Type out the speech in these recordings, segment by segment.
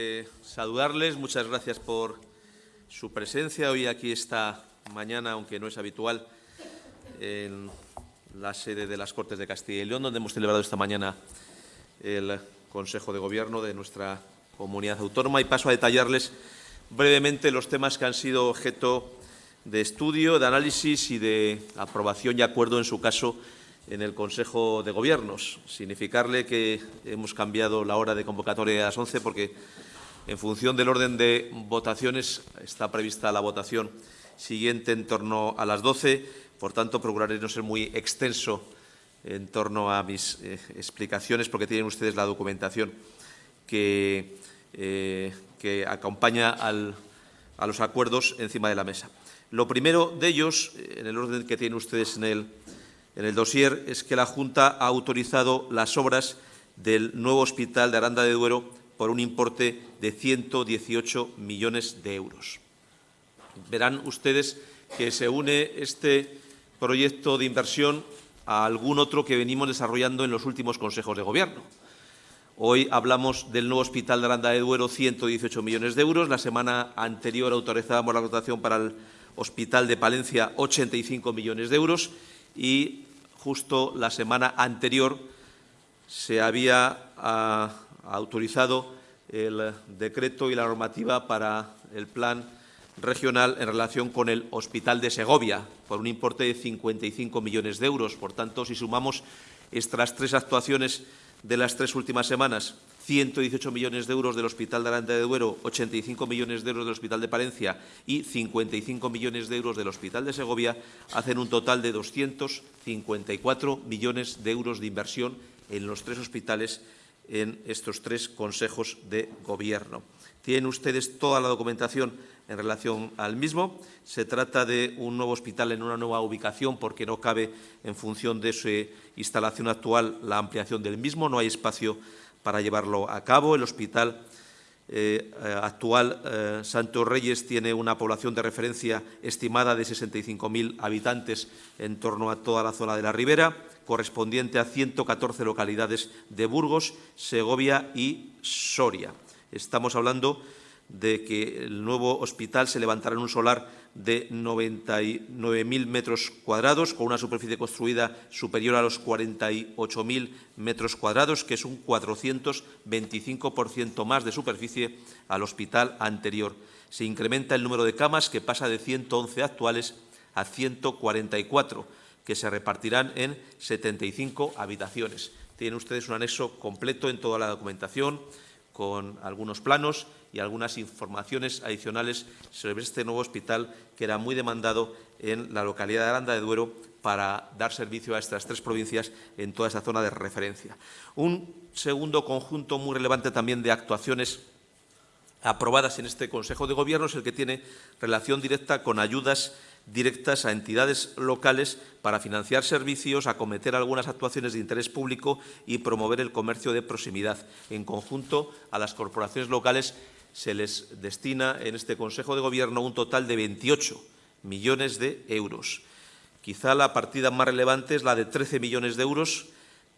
Eh, saludarles, muchas gracias por su presencia hoy aquí esta mañana, aunque no es habitual, en la sede de las Cortes de Castilla y León, donde hemos celebrado esta mañana el Consejo de Gobierno de nuestra comunidad autónoma y paso a detallarles brevemente los temas que han sido objeto de estudio, de análisis y de aprobación y acuerdo, en su caso, en el Consejo de Gobiernos. Significarle que hemos cambiado la hora de convocatoria a las 11 porque en función del orden de votaciones, está prevista la votación siguiente en torno a las 12. Por tanto, procuraré no ser muy extenso en torno a mis eh, explicaciones, porque tienen ustedes la documentación que, eh, acompaña a los acuerdos encima de la mesa. Lo primero de ellos, en el orden que tienen ustedes en el, en el dossier, es que la Junta ha autorizado las obras del nuevo hospital de Aranda de Duero por un importe de 118 millones de euros. Verán ustedes que se une este proyecto de inversión a algún otro que venimos desarrollando en los últimos consejos de Gobierno. Hoy hablamos del nuevo Hospital de Aranda de Duero, 118 millones de euros. La semana anterior autorizábamos la dotación para el Hospital de Palencia, 85 millones de euros. Y justo la semana anterior se había ah, autorizado el decreto y la normativa para el plan regional en relación con el Hospital de Segovia, por un importe de 55 millones de euros. Por tanto, si sumamos estas tres actuaciones de las tres últimas semanas, 118 millones de euros del Hospital de Aranda de Duero, 85 millones de euros del Hospital de Palencia y 55 millones de euros del Hospital de Segovia, hacen un total de 254 millones de euros de inversión en los tres hospitales en estos tres consejos de gobierno. Tienen ustedes toda la documentación en relación al mismo. Se trata de un nuevo hospital en una nueva ubicación porque no cabe, en función de su instalación actual, la ampliación del mismo. No hay espacio para llevarlo a cabo. El hospital eh, actual, eh, Santos Reyes, tiene una población de referencia estimada de 65.000 habitantes en torno a toda la zona de la ribera correspondiente a 114 localidades de Burgos, Segovia y Soria. Estamos hablando de que el nuevo hospital se levantará en un solar de 99.000 metros cuadrados, con una superficie construida superior a los 48.000 metros cuadrados, que es un 425% más de superficie al hospital anterior. Se incrementa el número de camas, que pasa de 111 actuales a 144 que se repartirán en 75 habitaciones. Tienen ustedes un anexo completo en toda la documentación, con algunos planos y algunas informaciones adicionales sobre este nuevo hospital que era muy demandado en la localidad de Aranda de Duero para dar servicio a estas tres provincias en toda esa zona de referencia. Un segundo conjunto muy relevante también de actuaciones aprobadas en este Consejo de Gobierno es el que tiene relación directa con ayudas directas a entidades locales para financiar servicios, acometer algunas actuaciones de interés público y promover el comercio de proximidad. En conjunto, a las corporaciones locales se les destina en este Consejo de Gobierno un total de 28 millones de euros. Quizá la partida más relevante es la de 13 millones de euros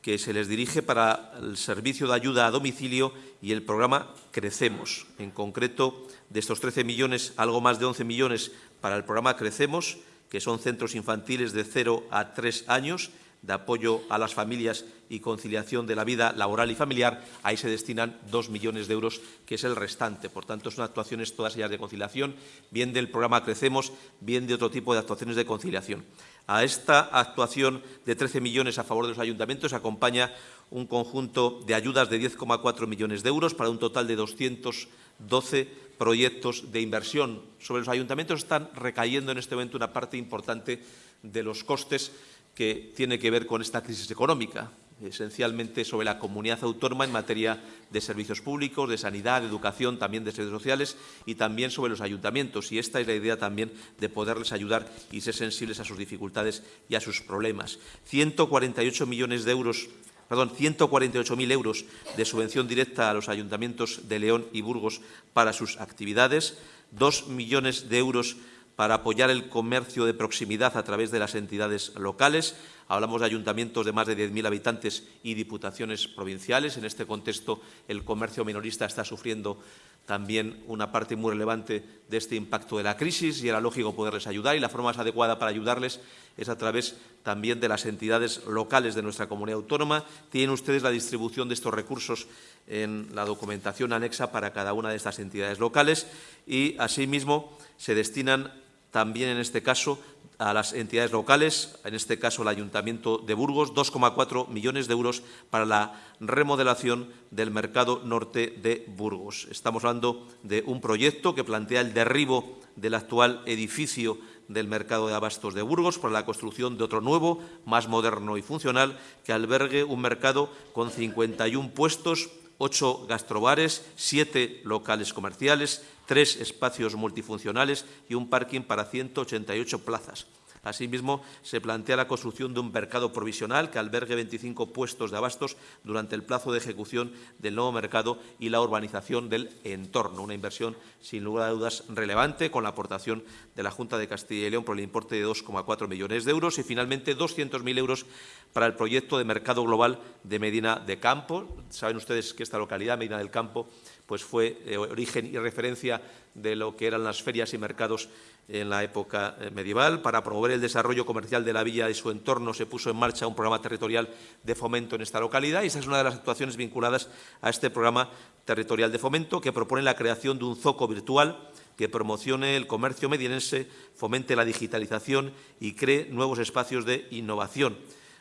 que se les dirige para el servicio de ayuda a domicilio y el programa Crecemos. En concreto, de estos 13 millones, algo más de 11 millones para el programa Crecemos, que son centros infantiles de 0 a 3 años, de apoyo a las familias y conciliación de la vida laboral y familiar, ahí se destinan dos millones de euros, que es el restante. Por tanto, son actuaciones todas ellas de conciliación, bien del programa Crecemos, bien de otro tipo de actuaciones de conciliación. A esta actuación de 13 millones a favor de los ayuntamientos acompaña un conjunto de ayudas de 10,4 millones de euros para un total de 212 proyectos de inversión. Sobre los ayuntamientos están recayendo en este momento una parte importante de los costes que tiene que ver con esta crisis económica, esencialmente sobre la comunidad autónoma en materia de servicios públicos, de sanidad, de educación, también de servicios sociales y también sobre los ayuntamientos. Y esta es la idea también de poderles ayudar y ser sensibles a sus dificultades y a sus problemas. 148 millones de euros perdón, 148.000 euros de subvención directa a los ayuntamientos de León y Burgos para sus actividades, 2 millones de euros para apoyar el comercio de proximidad a través de las entidades locales. Hablamos de ayuntamientos de más de 10.000 habitantes y diputaciones provinciales. En este contexto, el comercio minorista está sufriendo también una parte muy relevante de este impacto de la crisis y era lógico poderles ayudar y la forma más adecuada para ayudarles es a través también de las entidades locales de nuestra comunidad autónoma. Tienen ustedes la distribución de estos recursos en la documentación anexa para cada una de estas entidades locales y, asimismo, se destinan también en este caso a las entidades locales, en este caso el Ayuntamiento de Burgos, 2,4 millones de euros para la remodelación del mercado norte de Burgos. Estamos hablando de un proyecto que plantea el derribo del actual edificio del mercado de abastos de Burgos para la construcción de otro nuevo, más moderno y funcional, que albergue un mercado con 51 puestos, ocho gastrobares, siete locales comerciales, tres espacios multifuncionales y un parking para 188 plazas. Asimismo, se plantea la construcción de un mercado provisional que albergue 25 puestos de abastos durante el plazo de ejecución del nuevo mercado y la urbanización del entorno. Una inversión, sin lugar a dudas, relevante, con la aportación de la Junta de Castilla y León por el importe de 2,4 millones de euros y, finalmente, 200.000 euros para el proyecto de mercado global de Medina de Campo. Saben ustedes que esta localidad, Medina del Campo, pues fue eh, origen y referencia de lo que eran las ferias y mercados en la época eh, medieval. Para promover el desarrollo comercial de la villa y su entorno se puso en marcha un programa territorial de fomento en esta localidad y esa es una de las actuaciones vinculadas a este programa territorial de fomento que propone la creación de un zoco virtual que promocione el comercio medienense, fomente la digitalización y cree nuevos espacios de innovación.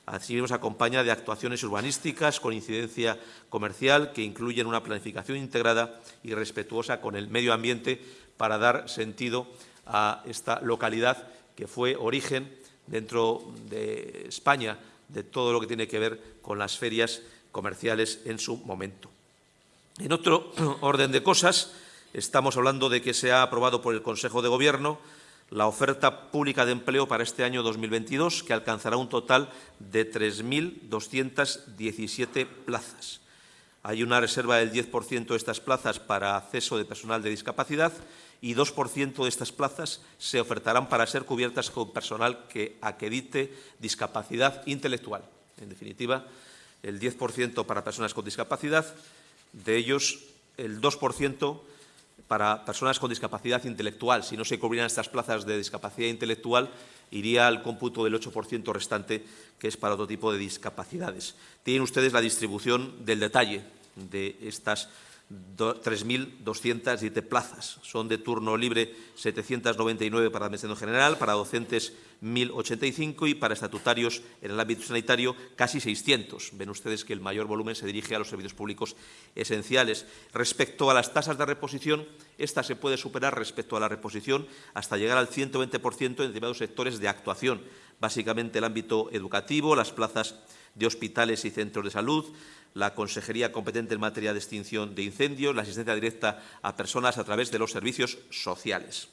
Asimismo, se acompaña de actuaciones urbanísticas con incidencia comercial que incluyen una planificación integrada y respetuosa con el medio ambiente para dar sentido a esta localidad que fue origen dentro de España de todo lo que tiene que ver con las ferias comerciales en su momento. En otro orden de cosas, estamos hablando de que se ha aprobado por el Consejo de Gobierno la oferta pública de empleo para este año 2022, que alcanzará un total de 3.217 plazas. Hay una reserva del 10% de estas plazas para acceso de personal de discapacidad y 2% de estas plazas se ofertarán para ser cubiertas con personal que acredite discapacidad intelectual. En definitiva, el 10% para personas con discapacidad, de ellos el 2% para personas con discapacidad intelectual. Si no se cubrieran estas plazas de discapacidad intelectual, iría al cómputo del 8% restante, que es para otro tipo de discapacidades. Tienen ustedes la distribución del detalle de estas 3.207 plazas. Son de turno libre 799 para Administración General, para docentes 1.085 y para estatutarios en el ámbito sanitario casi 600. Ven ustedes que el mayor volumen se dirige a los servicios públicos esenciales. Respecto a las tasas de reposición, esta se puede superar respecto a la reposición hasta llegar al 120% en determinados sectores de actuación, básicamente el ámbito educativo, las plazas de hospitales y centros de salud, la consejería competente en materia de extinción de incendios, la asistencia directa a personas a través de los servicios sociales.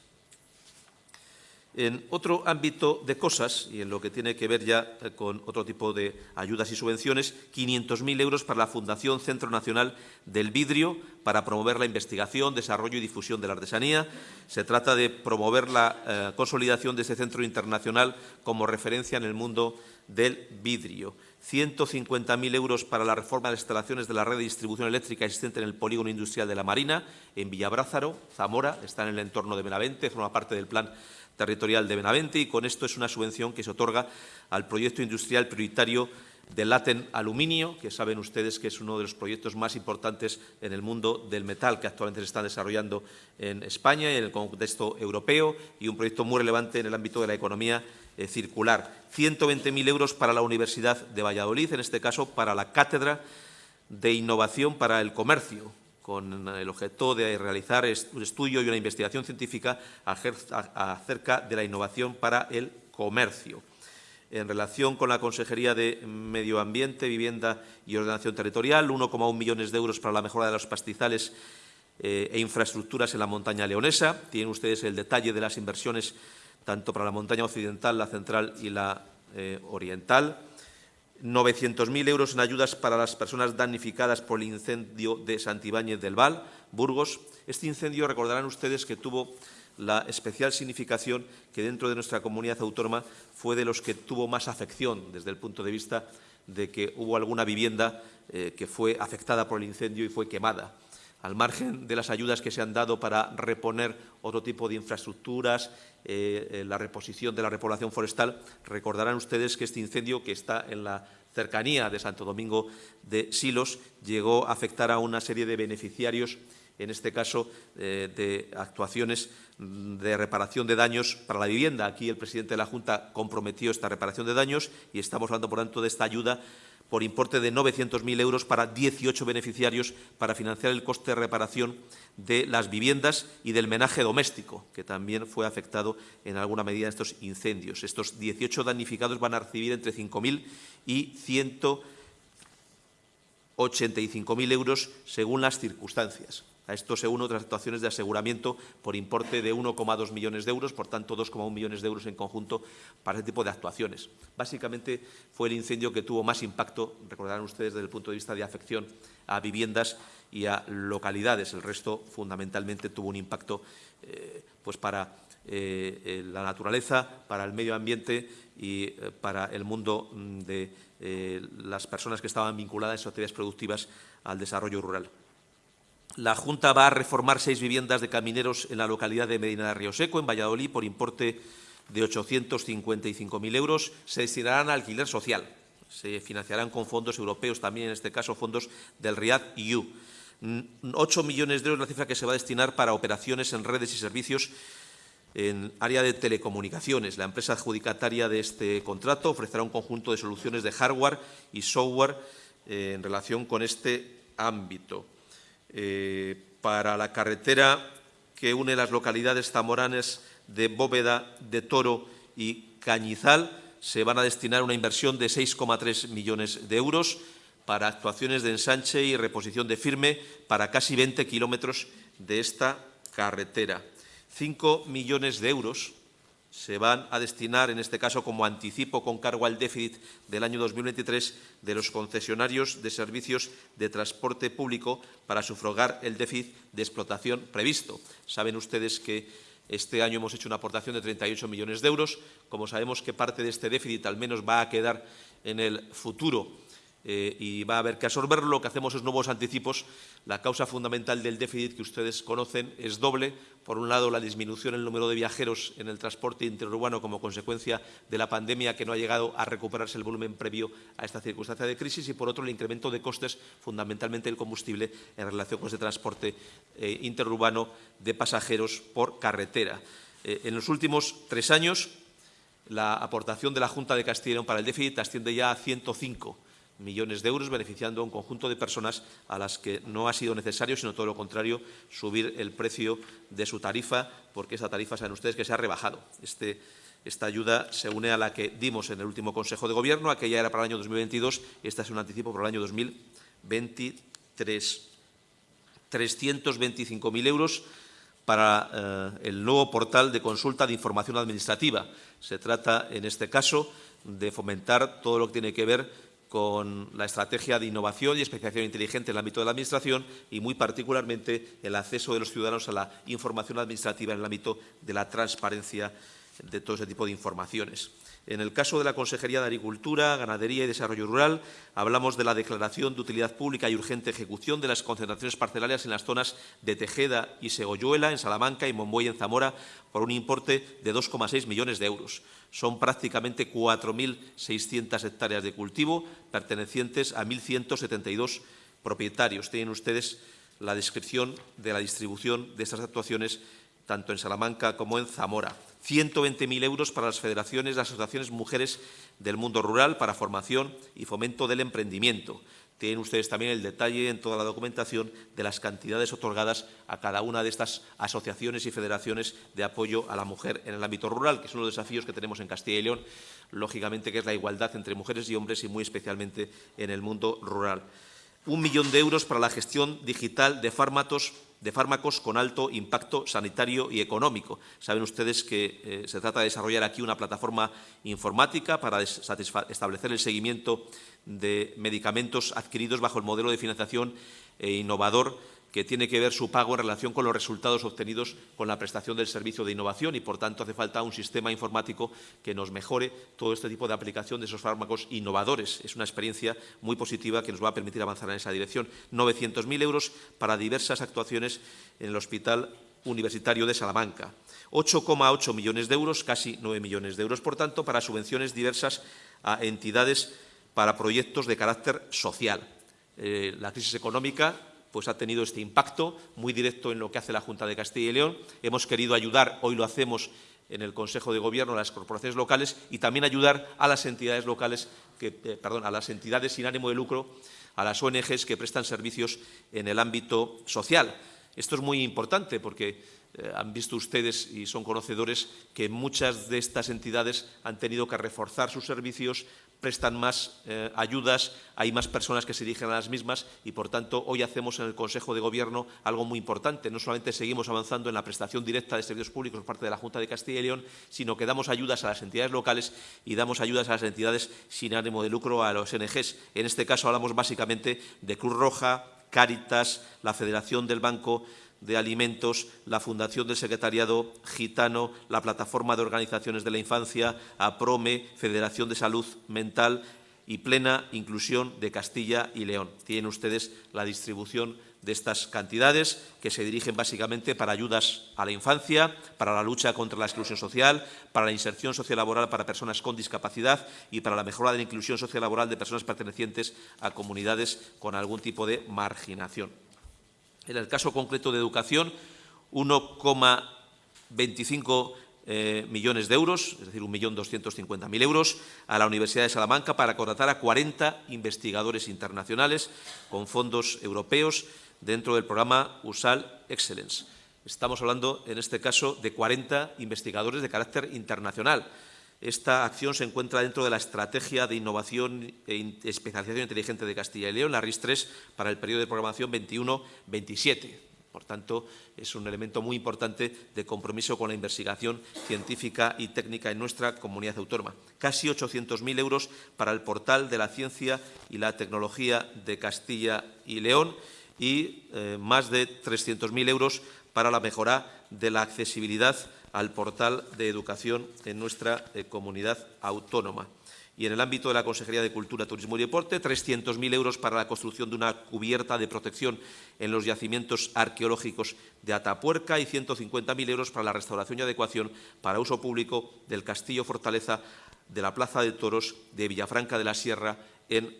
En otro ámbito de cosas, y en lo que tiene que ver ya con otro tipo de ayudas y subvenciones, 500.000 euros para la Fundación Centro Nacional del Vidrio para promover la investigación, desarrollo y difusión de la artesanía. Se trata de promover la eh, consolidación de este centro internacional como referencia en el mundo del vidrio. 150.000 euros para la reforma de las instalaciones de la red de distribución eléctrica existente en el polígono industrial de la Marina, en Villabrázaro, Zamora, está en el entorno de Benavente, forma parte del plan territorial de Benavente y con esto es una subvención que se otorga al proyecto industrial prioritario de Laten Aluminio, que saben ustedes que es uno de los proyectos más importantes en el mundo del metal que actualmente se está desarrollando en España y en el contexto europeo y un proyecto muy relevante en el ámbito de la economía eh, circular. 120.000 euros para la Universidad de Valladolid, en este caso para la Cátedra de Innovación para el Comercio, con el objeto de realizar un estudio y una investigación científica acerca de la innovación para el comercio. En relación con la Consejería de Medio Ambiente, Vivienda y Ordenación Territorial, 1,1 millones de euros para la mejora de los pastizales eh, e infraestructuras en la montaña leonesa. Tienen ustedes el detalle de las inversiones tanto para la montaña occidental, la central y la eh, oriental. 900.000 euros en ayudas para las personas damnificadas por el incendio de Santibáñez del Val, Burgos. Este incendio, recordarán ustedes que tuvo la especial significación que dentro de nuestra comunidad autónoma fue de los que tuvo más afección desde el punto de vista de que hubo alguna vivienda eh, que fue afectada por el incendio y fue quemada. Al margen de las ayudas que se han dado para reponer otro tipo de infraestructuras, eh, eh, la reposición de la repoblación forestal, recordarán ustedes que este incendio, que está en la cercanía de Santo Domingo de Silos, llegó a afectar a una serie de beneficiarios en este caso eh, de actuaciones de reparación de daños para la vivienda. Aquí el presidente de la Junta comprometió esta reparación de daños y estamos hablando, por tanto, de esta ayuda por importe de 900.000 euros para 18 beneficiarios para financiar el coste de reparación de las viviendas y del menaje doméstico, que también fue afectado en alguna medida en estos incendios. Estos 18 damnificados van a recibir entre 5.000 y 185.000 euros según las circunstancias. A esto se unen otras actuaciones de aseguramiento por importe de 1,2 millones de euros, por tanto 2,1 millones de euros en conjunto para este tipo de actuaciones. Básicamente fue el incendio que tuvo más impacto, recordarán ustedes, desde el punto de vista de afección a viviendas y a localidades. El resto, fundamentalmente, tuvo un impacto eh, pues para eh, la naturaleza, para el medio ambiente y eh, para el mundo mm, de las personas que estaban vinculadas a actividades productivas al desarrollo rural. La Junta va a reformar seis viviendas de camineros en la localidad de Medina de Río Seco, en Valladolid, por importe de 855.000 euros. Se destinarán a alquiler social. Se financiarán con fondos europeos, también en este caso fondos del RIAD EU. 8 millones de euros la cifra que se va a destinar para operaciones en redes y servicios en área de telecomunicaciones. La empresa adjudicataria de este contrato ofrecerá un conjunto de soluciones de hardware y software eh, en relación con este ámbito. Eh, para la carretera que une las localidades zamoranes de Bóveda, de Toro y Cañizal, se van a destinar una inversión de 6,3 millones de euros para actuaciones de ensanche y reposición de firme para casi 20 kilómetros de esta carretera. 5 millones de euros se van a destinar, en este caso como anticipo con cargo al déficit del año 2023 de los concesionarios de servicios de transporte público para sufragar el déficit de explotación previsto. Saben ustedes que este año hemos hecho una aportación de 38 millones de euros. Como sabemos que parte de este déficit al menos va a quedar en el futuro eh, y va a haber que absorberlo. Lo que hacemos es nuevos anticipos. La causa fundamental del déficit que ustedes conocen es doble. Por un lado, la disminución en el número de viajeros en el transporte interurbano como consecuencia de la pandemia que no ha llegado a recuperarse el volumen previo a esta circunstancia de crisis y, por otro, el incremento de costes, fundamentalmente el combustible, en relación con ese transporte eh, interurbano de pasajeros por carretera. Eh, en los últimos tres años, la aportación de la Junta de Castilla y León para el déficit asciende ya a 105 millones de euros, beneficiando a un conjunto de personas a las que no ha sido necesario, sino todo lo contrario, subir el precio de su tarifa, porque esa tarifa, saben ustedes, que se ha rebajado. Este, esta ayuda se une a la que dimos en el último Consejo de Gobierno, aquella era para el año 2022, esta es un anticipo para el año 2023. 325.000 euros para eh, el nuevo portal de consulta de información administrativa. Se trata, en este caso, de fomentar todo lo que tiene que ver con la estrategia de innovación y especialización inteligente en el ámbito de la Administración y, muy particularmente, el acceso de los ciudadanos a la información administrativa en el ámbito de la transparencia de todo ese tipo de informaciones. En el caso de la Consejería de Agricultura, Ganadería y Desarrollo Rural, hablamos de la declaración de utilidad pública y urgente ejecución de las concentraciones parcelarias en las zonas de Tejeda y Segoyuela, en Salamanca y Monboy, en Zamora, por un importe de 2,6 millones de euros. Son prácticamente 4.600 hectáreas de cultivo pertenecientes a 1.172 propietarios. Tienen ustedes la descripción de la distribución de estas actuaciones tanto en Salamanca como en Zamora. 120.000 euros para las federaciones y asociaciones mujeres del mundo rural para formación y fomento del emprendimiento. Tienen ustedes también el detalle en toda la documentación de las cantidades otorgadas a cada una de estas asociaciones y federaciones de apoyo a la mujer en el ámbito rural, que es uno de los desafíos que tenemos en Castilla y León, lógicamente, que es la igualdad entre mujeres y hombres y muy especialmente en el mundo rural. Un millón de euros para la gestión digital de fármacos de fármacos con alto impacto sanitario y económico. Saben ustedes que eh, se trata de desarrollar aquí una plataforma informática para establecer el seguimiento de medicamentos adquiridos bajo el modelo de financiación e innovador que tiene que ver su pago en relación con los resultados obtenidos con la prestación del servicio de innovación y, por tanto, hace falta un sistema informático que nos mejore todo este tipo de aplicación de esos fármacos innovadores. Es una experiencia muy positiva que nos va a permitir avanzar en esa dirección. 900.000 euros para diversas actuaciones en el Hospital Universitario de Salamanca. 8,8 millones de euros, casi 9 millones de euros, por tanto, para subvenciones diversas a entidades para proyectos de carácter social. Eh, la crisis económica pues ha tenido este impacto muy directo en lo que hace la Junta de Castilla y León. Hemos querido ayudar, hoy lo hacemos en el Consejo de Gobierno, a las corporaciones locales y también ayudar a las entidades locales, que, eh, perdón, a las entidades sin ánimo de lucro, a las ONGs que prestan servicios en el ámbito social. Esto es muy importante porque eh, han visto ustedes y son conocedores que muchas de estas entidades han tenido que reforzar sus servicios, prestan más eh, ayudas, hay más personas que se dirigen a las mismas y, por tanto, hoy hacemos en el Consejo de Gobierno algo muy importante. No solamente seguimos avanzando en la prestación directa de servicios públicos por parte de la Junta de Castilla y León, sino que damos ayudas a las entidades locales y damos ayudas a las entidades sin ánimo de lucro, a los NGs. En este caso hablamos básicamente de Cruz Roja, Cáritas, la Federación del Banco de Alimentos, la Fundación del Secretariado Gitano, la Plataforma de Organizaciones de la Infancia, APROME, Federación de Salud Mental y Plena Inclusión de Castilla y León. Tienen ustedes la distribución de estas cantidades que se dirigen básicamente para ayudas a la infancia, para la lucha contra la exclusión social, para la inserción sociolaboral para personas con discapacidad y para la mejora de la inclusión sociolaboral de personas pertenecientes a comunidades con algún tipo de marginación. En el caso concreto de educación, 1,25 eh, millones de euros, es decir, 1.250.000 euros, a la Universidad de Salamanca para contratar a 40 investigadores internacionales con fondos europeos dentro del programa USAL Excellence. Estamos hablando, en este caso, de 40 investigadores de carácter internacional. Esta acción se encuentra dentro de la Estrategia de Innovación e Especialización Inteligente de Castilla y León, la RIS 3, para el periodo de programación 21-27. Por tanto, es un elemento muy importante de compromiso con la investigación científica y técnica en nuestra comunidad autónoma. Casi 800.000 euros para el portal de la ciencia y la tecnología de Castilla y León y eh, más de 300.000 euros para la mejora de la accesibilidad al portal de educación en nuestra eh, comunidad autónoma. Y en el ámbito de la Consejería de Cultura, Turismo y Deporte, 300.000 euros para la construcción de una cubierta de protección en los yacimientos arqueológicos de Atapuerca y 150.000 euros para la restauración y adecuación para uso público del Castillo Fortaleza de la Plaza de Toros de Villafranca de la Sierra en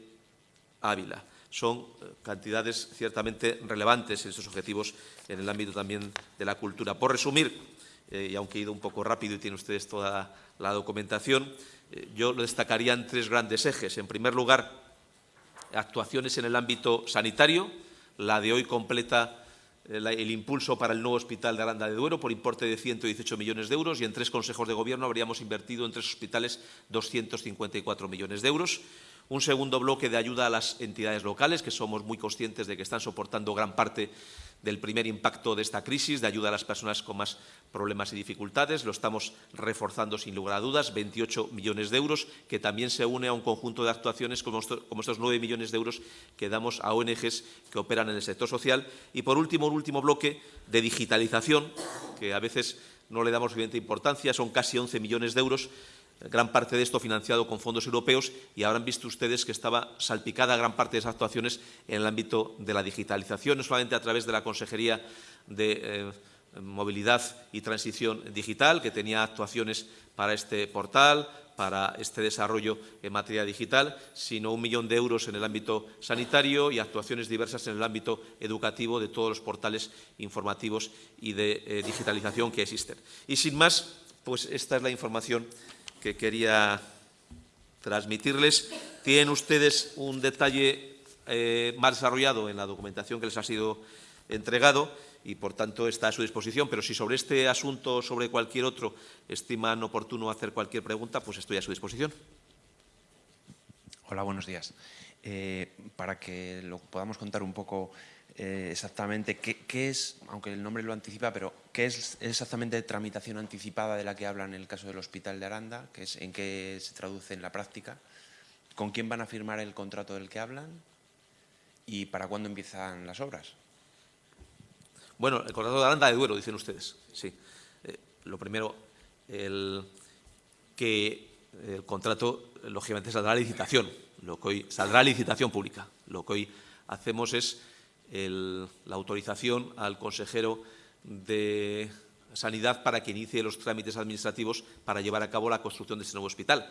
Ávila. Son eh, cantidades ciertamente relevantes en estos objetivos en el ámbito también de la cultura. Por resumir, eh, y aunque he ido un poco rápido y tienen ustedes toda la documentación, eh, yo lo destacaría en tres grandes ejes. En primer lugar, actuaciones en el ámbito sanitario. La de hoy completa el impulso para el nuevo hospital de Aranda de Duero por importe de 118 millones de euros y en tres consejos de gobierno habríamos invertido en tres hospitales 254 millones de euros. Un segundo bloque de ayuda a las entidades locales, que somos muy conscientes de que están soportando gran parte del primer impacto de esta crisis, de ayuda a las personas con más problemas y dificultades. Lo estamos reforzando sin lugar a dudas, 28 millones de euros, que también se une a un conjunto de actuaciones como estos 9 millones de euros que damos a ONGs que operan en el sector social. Y, por último, un último bloque de digitalización, que a veces no le damos suficiente importancia, son casi 11 millones de euros, gran parte de esto financiado con fondos europeos y habrán visto ustedes que estaba salpicada gran parte de esas actuaciones en el ámbito de la digitalización, no solamente a través de la Consejería de eh, Movilidad y Transición Digital, que tenía actuaciones para este portal, para este desarrollo en materia digital, sino un millón de euros en el ámbito sanitario y actuaciones diversas en el ámbito educativo de todos los portales informativos y de eh, digitalización que existen. Y sin más, pues esta es la información que quería transmitirles. Tienen ustedes un detalle eh, más desarrollado en la documentación que les ha sido entregado y, por tanto, está a su disposición. Pero si sobre este asunto o sobre cualquier otro estiman oportuno hacer cualquier pregunta, pues estoy a su disposición. Hola, buenos días. Eh, para que lo podamos contar un poco eh, exactamente qué, es, aunque el nombre lo anticipa, pero qué es exactamente tramitación anticipada de la que hablan en el caso del Hospital de Aranda, que es, en qué se traduce en la práctica, con quién van a firmar el contrato del que hablan y para cuándo empiezan las obras. Bueno, el contrato de Aranda de Duero, dicen ustedes. Sí. Eh, lo primero, que el contrato, lógicamente, saldrá a licitación. Lo que hoy saldrá a licitación pública. Lo que hoy hacemos es la autorización al consejero de Sanidad para que inicie los trámites administrativos para llevar a cabo la construcción de este nuevo hospital.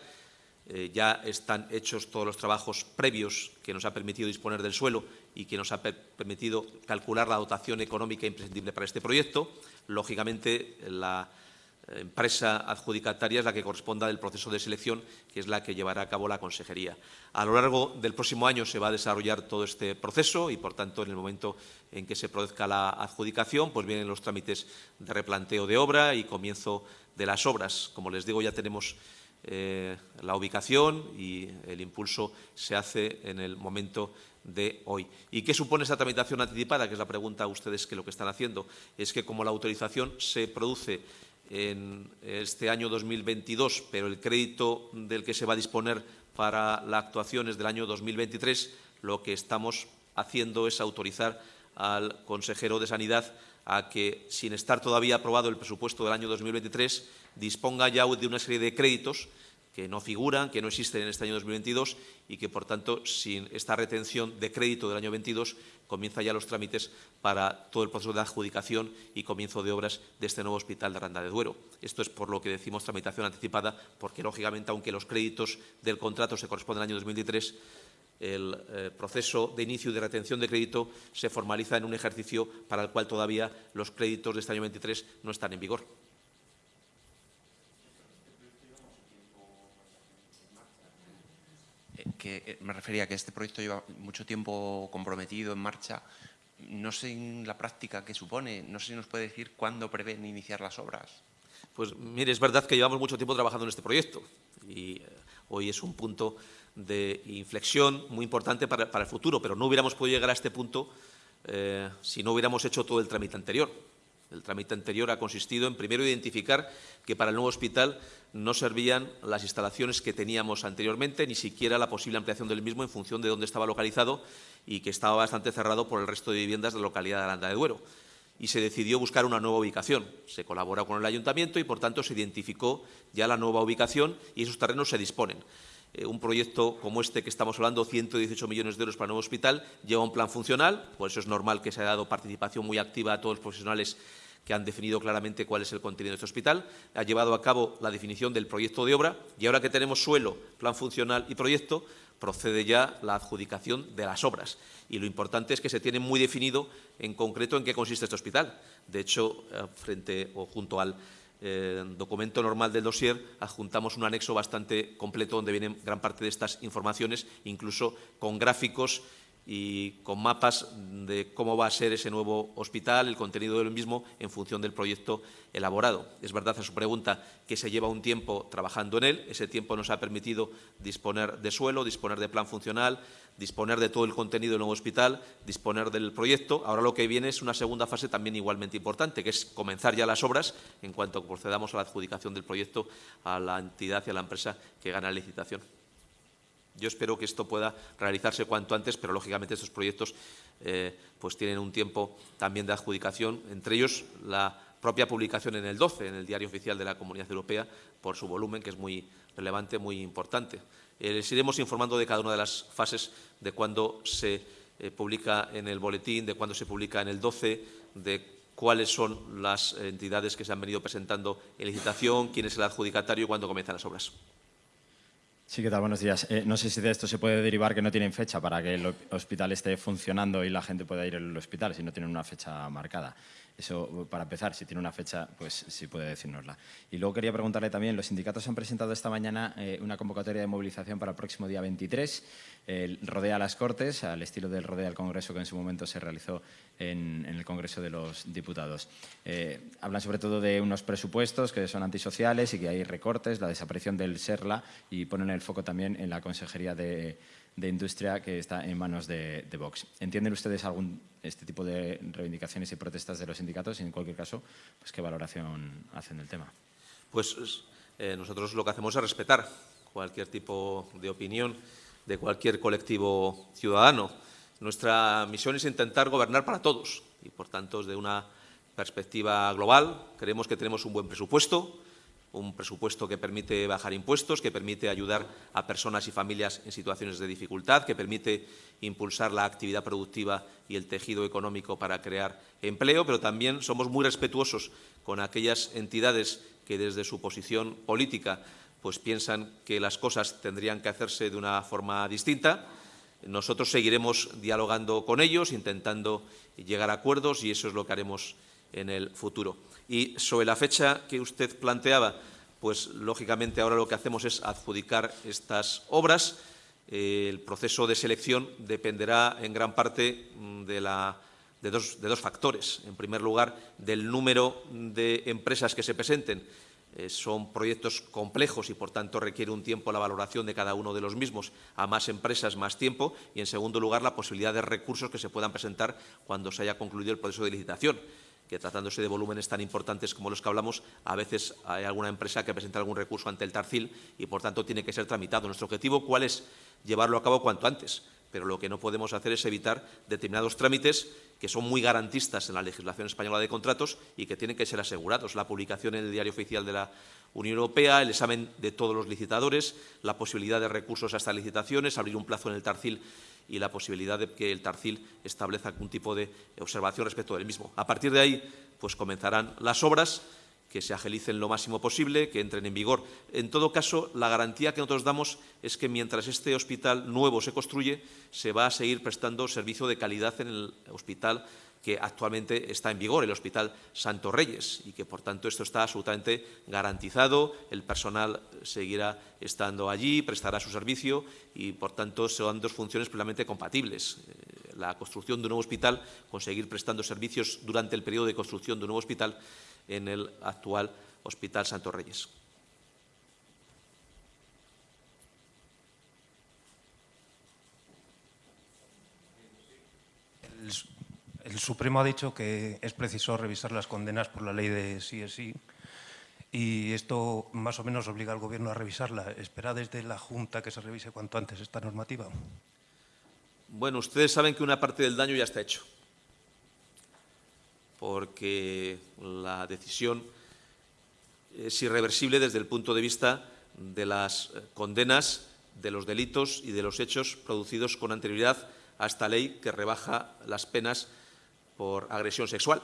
Eh, ya están hechos todos los trabajos previos que nos ha permitido disponer del suelo y que nos ha permitido calcular la dotación económica imprescindible para este proyecto. Lógicamente, la empresa adjudicataria es la que corresponda del proceso de selección, que es la que llevará a cabo la consejería. A lo largo del próximo año se va a desarrollar todo este proceso y, por tanto, en el momento en que se produzca la adjudicación, pues vienen los trámites de replanteo de obra y comienzo de las obras. Como les digo, ya tenemos eh, la ubicación y el impulso se hace en el momento de hoy. ¿Y qué supone esa tramitación anticipada? Que es la pregunta a ustedes que lo que están haciendo. Es que como la autorización se produce en este año 2022, pero el crédito del que se va a disponer para la actuación es del año 2023, lo que estamos haciendo es autorizar al consejero de Sanidad a que, sin estar todavía aprobado el presupuesto del año 2023, disponga ya de una serie de créditos que no figuran, que no existen en este año 2022 y que, por tanto, sin esta retención de crédito del año 22, comienza ya los trámites para todo el proceso de adjudicación y comienzo de obras de este nuevo hospital de Aranda de Duero. Esto es por lo que decimos tramitación anticipada, porque, lógicamente, aunque los créditos del contrato se corresponden al año 2023, el eh, proceso de inicio y de retención de crédito se formaliza en un ejercicio para el cual todavía los créditos de este año 23 no están en vigor. Que eh, me refería a que este proyecto lleva mucho tiempo comprometido, en marcha. No sé en la práctica qué supone, no sé si nos puede decir cuándo prevén iniciar las obras. Pues mire, es verdad que llevamos mucho tiempo trabajando en este proyecto y eh, hoy es un punto de inflexión muy importante para, el futuro, pero no hubiéramos podido llegar a este punto eh, si no hubiéramos hecho todo el trámite anterior. El trámite anterior ha consistido en primero identificar que para el nuevo hospital no servían las instalaciones que teníamos anteriormente, ni siquiera la posible ampliación del mismo en función de dónde estaba localizado y que estaba bastante cerrado por el resto de viviendas de la localidad de Aranda de Duero. Y se decidió buscar una nueva ubicación. Se colaboró con el ayuntamiento y, por tanto, se identificó ya la nueva ubicación y esos terrenos se disponen. Eh, un proyecto como este que estamos hablando, 118 millones de euros para el nuevo hospital, lleva un plan funcional, por eso es normal que se haya dado participación muy activa a todos los profesionales que han definido claramente cuál es el contenido de este hospital, ha llevado a cabo la definición del proyecto de obra y ahora que tenemos suelo, plan funcional y proyecto, procede ya la adjudicación de las obras. Y lo importante es que se tiene muy definido en concreto en qué consiste este hospital. De hecho, eh, frente o junto al documento normal del dossier adjuntamos un anexo bastante completo donde vienen gran parte de estas informaciones, incluso con gráficos y con mapas de cómo va a ser ese nuevo hospital, el contenido del mismo, en función del proyecto elaborado. Es verdad, a su pregunta, que se lleva un tiempo trabajando en él. Ese tiempo nos ha permitido disponer de suelo, disponer de plan funcional, disponer de todo el contenido del nuevo hospital, disponer del proyecto. Ahora lo que viene es una segunda fase también igualmente importante, que es comenzar ya las obras en cuanto procedamos a la adjudicación del proyecto a la entidad y a la empresa que gana la licitación. Yo espero que esto pueda realizarse cuanto antes, pero lógicamente estos proyectos eh, pues tienen un tiempo también de adjudicación, entre ellos la propia publicación en el 12, en el Diario Oficial de la Comunidad Europea, por su volumen, que es muy relevante, muy importante. Eh, les iremos informando de cada una de las fases, de cuándo se eh, publica en el boletín, de cuándo se publica en el 12, de cuáles son las entidades que se han venido presentando en licitación, quién es el adjudicatario y cuándo comienzan las obras. Sí, ¿qué tal? Buenos días. Eh, no sé si de esto se puede derivar que no tienen fecha para que el hospital esté funcionando y la gente pueda ir al hospital si no tienen una fecha marcada. Eso, para empezar, si tiene una fecha, pues sí puede decírnosla. Y luego quería preguntarle también, los sindicatos han presentado esta mañana eh, una convocatoria de movilización para el próximo día 23. rodea las Cortes, al estilo del rodea al Congreso que en su momento se realizó en, el Congreso de los Diputados. Eh, hablan sobre todo de unos presupuestos que son antisociales y que hay recortes, la desaparición del SERLA y ponen el foco también en la Consejería de de industria que está en manos de, Vox. ¿Entienden ustedes algún este tipo de reivindicaciones y protestas de los sindicatos? Y en cualquier caso, pues, ¿qué valoración hacen del tema? Pues eh, nosotros lo que hacemos es respetar cualquier tipo de opinión de cualquier colectivo ciudadano. Nuestra misión es intentar gobernar para todos y, por tanto, de una perspectiva global, creemos que tenemos un buen presupuesto, un presupuesto que permite bajar impuestos, que permite ayudar a personas y familias en situaciones de dificultad, que permite impulsar la actividad productiva y el tejido económico para crear empleo, pero también somos muy respetuosos con aquellas entidades que desde su posición política pues piensan que las cosas tendrían que hacerse de una forma distinta. Nosotros seguiremos dialogando con ellos, intentando llegar a acuerdos y eso es lo que haremos en el futuro. Y sobre la fecha que usted planteaba, pues lógicamente ahora lo que hacemos es adjudicar estas obras. Eh, el proceso de selección dependerá en gran parte mm, de, dos, de dos factores. En primer lugar, del número de empresas que se presenten eh, son proyectos complejos y, por tanto, requiere un tiempo la valoración de cada uno de los mismos. A más empresas, más tiempo. Y, en segundo lugar, la posibilidad de recursos que se puedan presentar cuando se haya concluido el proceso de licitación que tratándose de volúmenes tan importantes como los que hablamos, a veces hay alguna empresa que presenta algún recurso ante el Tarcil y, por tanto, tiene que ser tramitado. Nuestro objetivo, ¿cuál es? Llevarlo a cabo cuanto antes, pero lo que no podemos hacer es evitar determinados trámites que son muy garantistas en la legislación española de contratos y que tienen que ser asegurados. La publicación en el Diario Oficial de la Unión Europea, el examen de todos los licitadores, la posibilidad de recursos a estas licitaciones, abrir un plazo en el Tarcil y la posibilidad de que el Tarcil establezca algún tipo de observación respecto del mismo. A partir de ahí, pues comenzarán las obras que se agilicen lo máximo posible, que entren en vigor. En todo caso, la garantía que nosotros damos es que mientras este hospital nuevo se construye, se va a seguir prestando servicio de calidad en el hospital que actualmente está en vigor, el Hospital Santo Reyes, y que, por tanto, esto está absolutamente garantizado, el personal seguirá estando allí, prestará su servicio y, por tanto, son dos funciones plenamente compatibles. Eh, la construcción de un nuevo hospital, conseguir prestando servicios durante el periodo de construcción de un nuevo hospital en el actual Hospital Santo Reyes. El, Supremo ha dicho que es preciso revisar las condenas por la ley de sí es sí y esto más o menos obliga al Gobierno a revisarla. ¿Espera desde la Junta que se revise cuanto antes esta normativa? Bueno, ustedes saben que una parte del daño ya está hecho porque la decisión es irreversible desde el punto de vista de las condenas de los delitos y de los hechos producidos con anterioridad a esta ley que rebaja las penas por agresión sexual.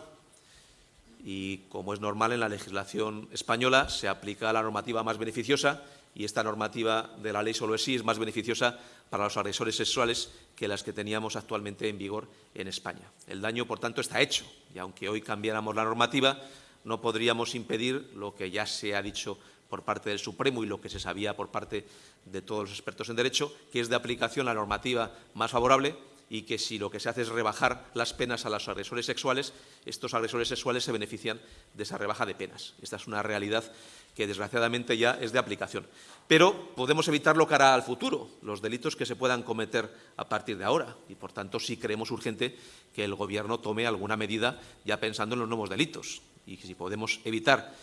Y como es normal en la legislación española, se aplica la normativa más beneficiosa y esta normativa de la ley solo es sí es más beneficiosa para los agresores sexuales que las que teníamos actualmente en vigor en España. El daño, por tanto, está hecho y aunque hoy cambiáramos la normativa, no podríamos impedir lo que ya se ha dicho por parte del Supremo y lo que se sabía por parte de todos los expertos en derecho, que es de aplicación la normativa más favorable y que si lo que se hace es rebajar las penas a los agresores sexuales, estos agresores sexuales se benefician de esa rebaja de penas. Esta es una realidad que desgraciadamente ya es de aplicación. Pero podemos evitarlo cara al futuro, los delitos que se puedan cometer a partir de ahora. Y, por tanto, sí creemos urgente que el Gobierno tome alguna medida ya pensando en los nuevos delitos. Y si podemos evitar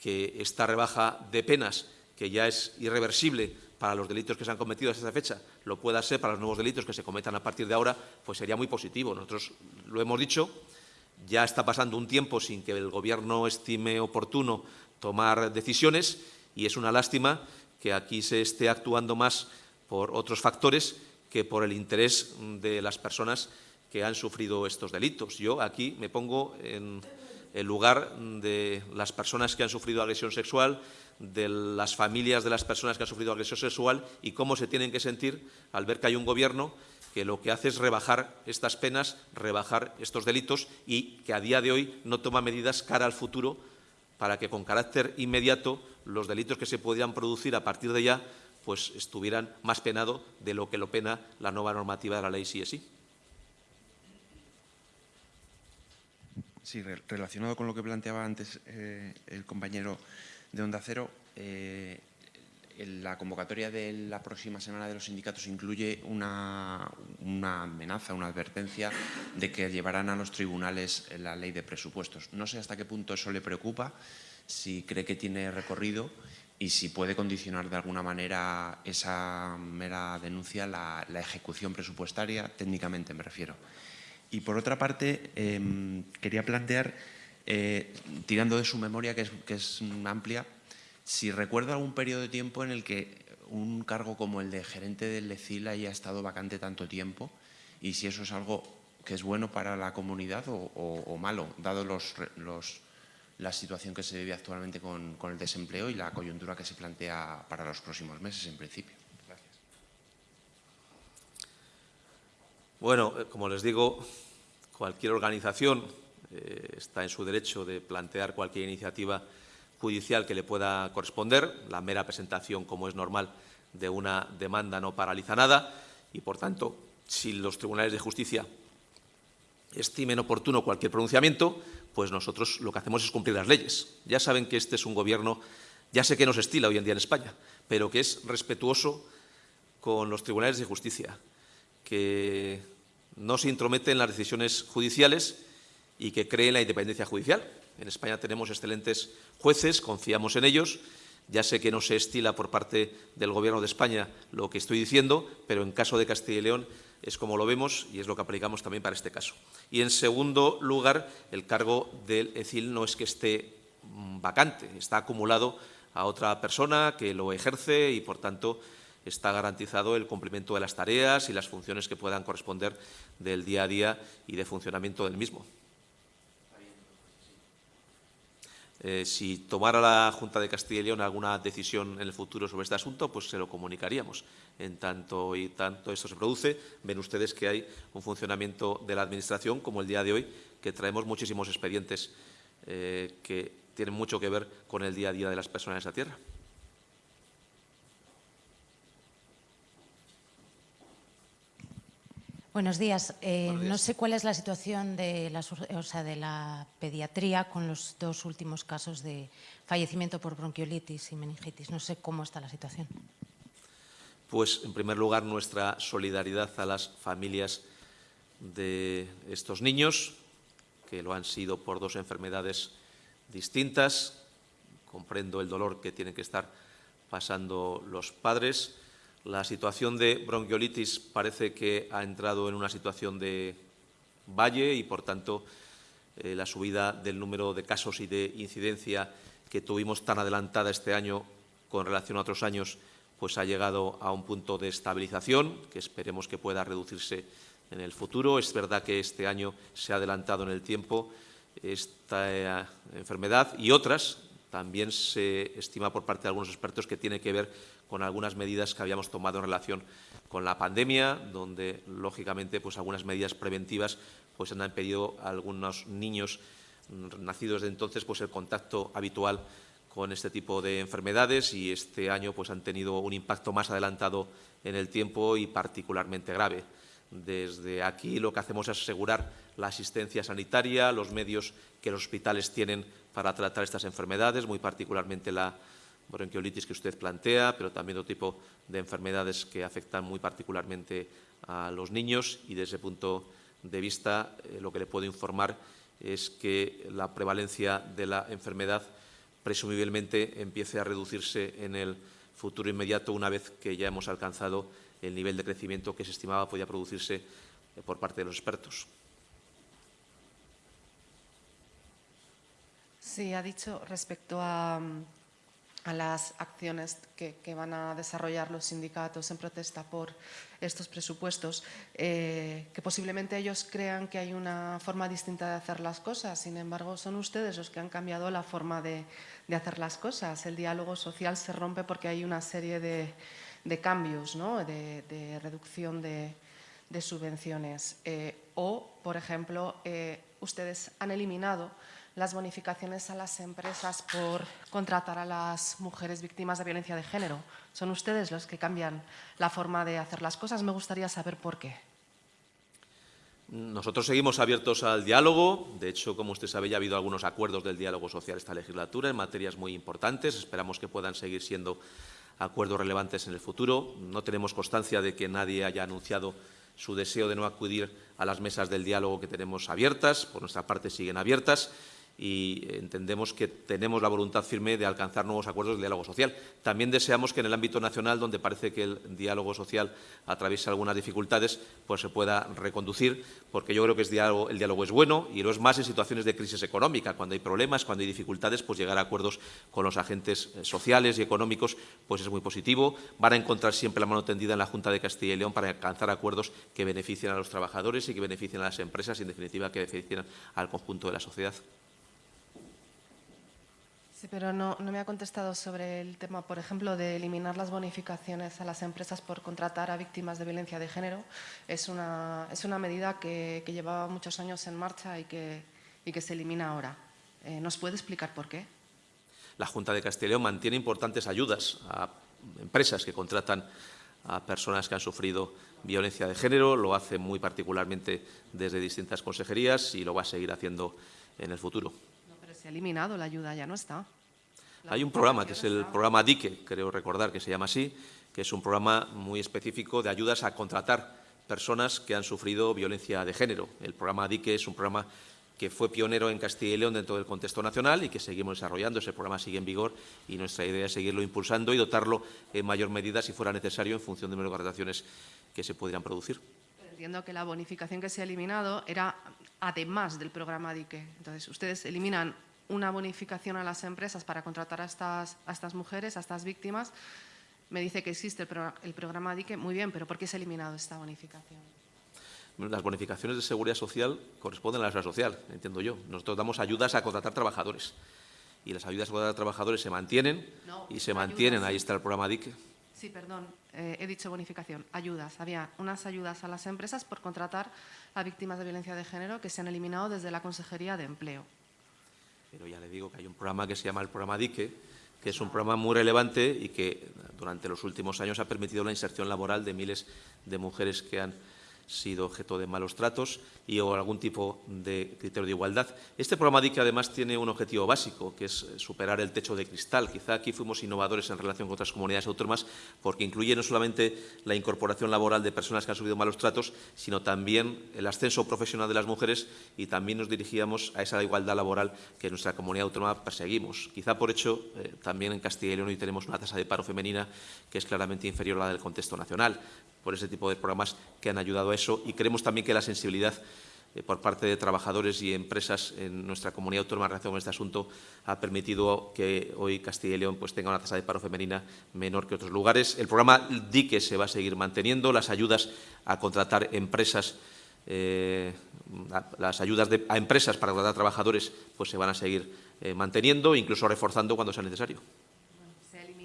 que esta rebaja de penas, que ya es irreversible para los delitos que se han cometido hasta esa fecha, lo pueda ser para los nuevos delitos que se cometan a partir de ahora, pues sería muy positivo. Nosotros lo hemos dicho, ya está pasando un tiempo sin que el Gobierno estime oportuno tomar decisiones y es una lástima que aquí se esté actuando más por otros factores que por el interés de las personas que han sufrido estos delitos. Yo aquí me pongo en el lugar de las personas que han sufrido agresión sexual, de las familias de las personas que han sufrido agresión sexual y cómo se tienen que sentir al ver que hay un gobierno que lo que hace es rebajar estas penas, rebajar estos delitos y que a día de hoy no toma medidas cara al futuro para que con carácter inmediato los delitos que se podían producir a partir de ya pues estuvieran más penados de lo que lo pena la nueva normativa de la ley sí sí. Sí, relacionado con lo que planteaba antes eh, el compañero de Onda Cero, eh, la convocatoria de la próxima semana de los sindicatos incluye una, amenaza, una advertencia de que llevarán a los tribunales la ley de presupuestos. No sé hasta qué punto eso le preocupa, si cree que tiene recorrido y si puede condicionar de alguna manera esa mera denuncia la ejecución presupuestaria, técnicamente me refiero. Y por otra parte, eh, quería plantear eh, tirando de su memoria, que es, que es amplia, si recuerda algún periodo de tiempo en el que un cargo como el de gerente del LECIL haya estado vacante tanto tiempo y si eso es algo que es bueno para la comunidad o, malo, dado los, la situación que se vive actualmente con, el desempleo y la coyuntura que se plantea para los próximos meses, en principio. Gracias. Bueno, eh, como les digo, cualquier organización eh, está en su derecho de plantear cualquier iniciativa judicial que le pueda corresponder. La mera presentación, como es normal, de una demanda no paraliza nada y, por tanto, si los tribunales de justicia estimen oportuno cualquier pronunciamiento, pues nosotros lo que hacemos es cumplir las leyes. Ya saben que este es un gobierno, ya sé que no se estila hoy en día en España, pero que es respetuoso con los tribunales de justicia, que no se intromete en las decisiones judiciales y que cree en la independencia judicial. En España tenemos excelentes jueces, confiamos en ellos. Ya sé que no se estila por parte del Gobierno de España lo que estoy diciendo, pero en caso de Castilla y León es como lo vemos y es lo que aplicamos también para este caso. Y, en segundo lugar, el cargo del ECIL no es que esté mm, vacante, está acumulado a otra persona que lo ejerce y, por tanto, está garantizado el cumplimiento de las tareas y las funciones que puedan corresponder del día a día y de funcionamiento del mismo. Eh, si tomara la Junta de Castilla y León alguna decisión en el futuro sobre este asunto, pues se lo comunicaríamos. En tanto y tanto esto se produce, ven ustedes que hay un funcionamiento de la Administración, como el día de hoy, que traemos muchísimos expedientes eh, que tienen mucho que ver con el día a día de las personas en esa tierra. Buenos días. Eh, no sé cuál es la situación de la, de la, pediatría con los dos últimos casos de fallecimiento por bronquiolitis y meningitis. No sé cómo está la situación. Pues, en primer lugar, nuestra solidaridad a las familias de estos niños, que lo han sido por dos enfermedades distintas. Comprendo el dolor que tienen que estar pasando los padres la situación de bronquiolitis parece que ha entrado en una situación de valle y, por tanto, eh, la subida del número de casos y de incidencia que tuvimos tan adelantada este año con relación a otros años, pues ha llegado a un punto de estabilización que esperemos que pueda reducirse en el futuro. Es verdad que este año se ha adelantado en el tiempo esta eh, enfermedad y otras. También se estima por parte de algunos expertos que tiene que ver con algunas medidas que habíamos tomado en relación con la pandemia, donde, lógicamente, pues algunas medidas preventivas pues, han impedido a algunos niños nacidos desde entonces pues, el contacto habitual con este tipo de enfermedades y este año pues, han tenido un impacto más adelantado en el tiempo y particularmente grave. Desde aquí lo que hacemos es asegurar la asistencia sanitaria, los medios que los hospitales tienen para tratar estas enfermedades, muy particularmente la bronquiolitis que usted plantea, pero también otro tipo de enfermedades que afectan muy particularmente a los niños y desde ese punto de vista eh, lo que le puedo informar es que la prevalencia de la enfermedad presumiblemente empiece a reducirse en el futuro inmediato una vez que ya hemos alcanzado el nivel de crecimiento que se estimaba podía producirse eh, por parte de los expertos. Sí, ha dicho respecto a, a las acciones que, van a desarrollar los sindicatos en protesta por estos presupuestos, eh, que posiblemente ellos crean que hay una forma distinta de hacer las cosas. Sin embargo, son ustedes los que han cambiado la forma de, hacer las cosas. El diálogo social se rompe porque hay una serie de, cambios, de, reducción de, subvenciones. Eh, o, por ejemplo, eh, ustedes han eliminado las bonificaciones a las empresas por contratar a las mujeres víctimas de violencia de género. Son ustedes los que cambian la forma de hacer las cosas. Me gustaría saber por qué. Nosotros seguimos abiertos al diálogo. De hecho, como usted sabe, ya ha habido algunos acuerdos del diálogo social esta legislatura en materias muy importantes. Esperamos que puedan seguir siendo acuerdos relevantes en el futuro. No tenemos constancia de que nadie haya anunciado su deseo de no acudir a las mesas del diálogo que tenemos abiertas. Por nuestra parte, siguen abiertas y entendemos que tenemos la voluntad firme de alcanzar nuevos acuerdos de diálogo social. También deseamos que en el ámbito nacional, donde parece que el diálogo social atraviesa algunas dificultades, pues se pueda reconducir, porque yo creo que el diálogo es bueno y lo es más en situaciones de crisis económica. Cuando hay problemas, cuando hay dificultades, pues llegar a acuerdos con los agentes eh, sociales y económicos pues es muy positivo. Van a encontrar siempre la mano tendida en la Junta de Castilla y León para alcanzar acuerdos que beneficien a los trabajadores y que beneficien a las empresas y, en definitiva, que beneficien al conjunto de la sociedad. Sí, pero no, me ha contestado sobre el tema, por ejemplo, de eliminar las bonificaciones a las empresas por contratar a víctimas de violencia de género. Es una, es una medida que, llevaba muchos años en marcha y que, y que se elimina ahora. Eh, ¿Nos puede explicar por qué? La Junta de Castilla y León mantiene importantes ayudas a empresas que contratan a personas que han sufrido violencia de género, lo hace muy particularmente desde distintas consejerías y lo va a seguir haciendo en el futuro se ha eliminado la ayuda, ya no está. Hay un programa, que es el programa DICE, creo recordar que se llama así, que es un programa muy específico de ayudas a contratar personas que han sufrido violencia de género. El programa DICE es un programa que fue pionero en Castilla y León dentro del contexto nacional y que seguimos desarrollando. Ese programa sigue en vigor y nuestra idea es seguirlo impulsando y dotarlo en mayor medida, si fuera necesario, en función de las contrataciones que se pudieran producir. Entiendo que la bonificación que se ha eliminado era además del programa DICE. Entonces, ustedes eliminan una bonificación a las empresas para contratar a estas, a estas mujeres, a estas víctimas. Me dice que existe el, programa DICE. Muy bien, pero ¿por qué se ha eliminado esta bonificación? Las bonificaciones de seguridad social corresponden a la seguridad social, entiendo yo. Nosotros damos ayudas a contratar trabajadores y las ayudas a contratar trabajadores se mantienen y se mantienen. Ahí está el programa DICE. Sí, perdón, eh, he dicho bonificación, ayudas. Había unas ayudas a las empresas por contratar a víctimas de violencia de género que se han eliminado desde la Consejería de Empleo. Pero ya le digo que hay un programa que se llama el programa DICE, que es un programa muy relevante y que durante los últimos años ha permitido la inserción laboral de miles de mujeres que han sido objeto de malos tratos y o algún tipo de criterio de igualdad. Este programa DIC además tiene un objetivo básico, que es superar el techo de cristal. Quizá aquí fuimos innovadores en relación con otras comunidades autónomas porque incluye no solamente la incorporación laboral de personas que han sufrido malos tratos, sino también el ascenso profesional de las mujeres y también nos dirigíamos a esa igualdad laboral que en nuestra comunidad autónoma perseguimos. Quizá por hecho, eh, también en Castilla y León hoy tenemos una tasa de paro femenina que es claramente inferior a la del contexto nacional por ese tipo de programas que han ayudado a eso y creemos también que la sensibilidad eh, por parte de trabajadores y empresas en nuestra comunidad autónoma en relación con este asunto ha permitido que hoy Castilla y León pues, tenga una tasa de paro femenina menor que otros lugares. El programa DICE se va a seguir manteniendo, las ayudas a contratar empresas eh, las ayudas a empresas para contratar trabajadores pues se van a seguir eh, manteniendo, incluso reforzando cuando sea necesario.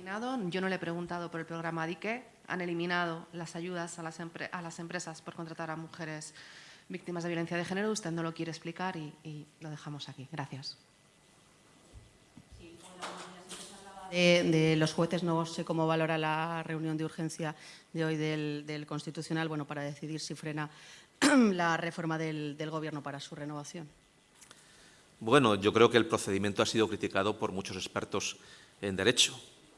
Eliminado, yo no le he preguntado por el programa DICE, han eliminado las ayudas a las, a las empresas por contratar a mujeres víctimas de violencia de género. Usted no lo quiere explicar y, lo dejamos aquí. Gracias. De, los jueces, no sé cómo valora la reunión de urgencia de hoy del, Constitucional bueno, para decidir si frena la reforma del, del Gobierno para su renovación. Bueno, yo creo que el procedimiento ha sido criticado por muchos expertos en Derecho.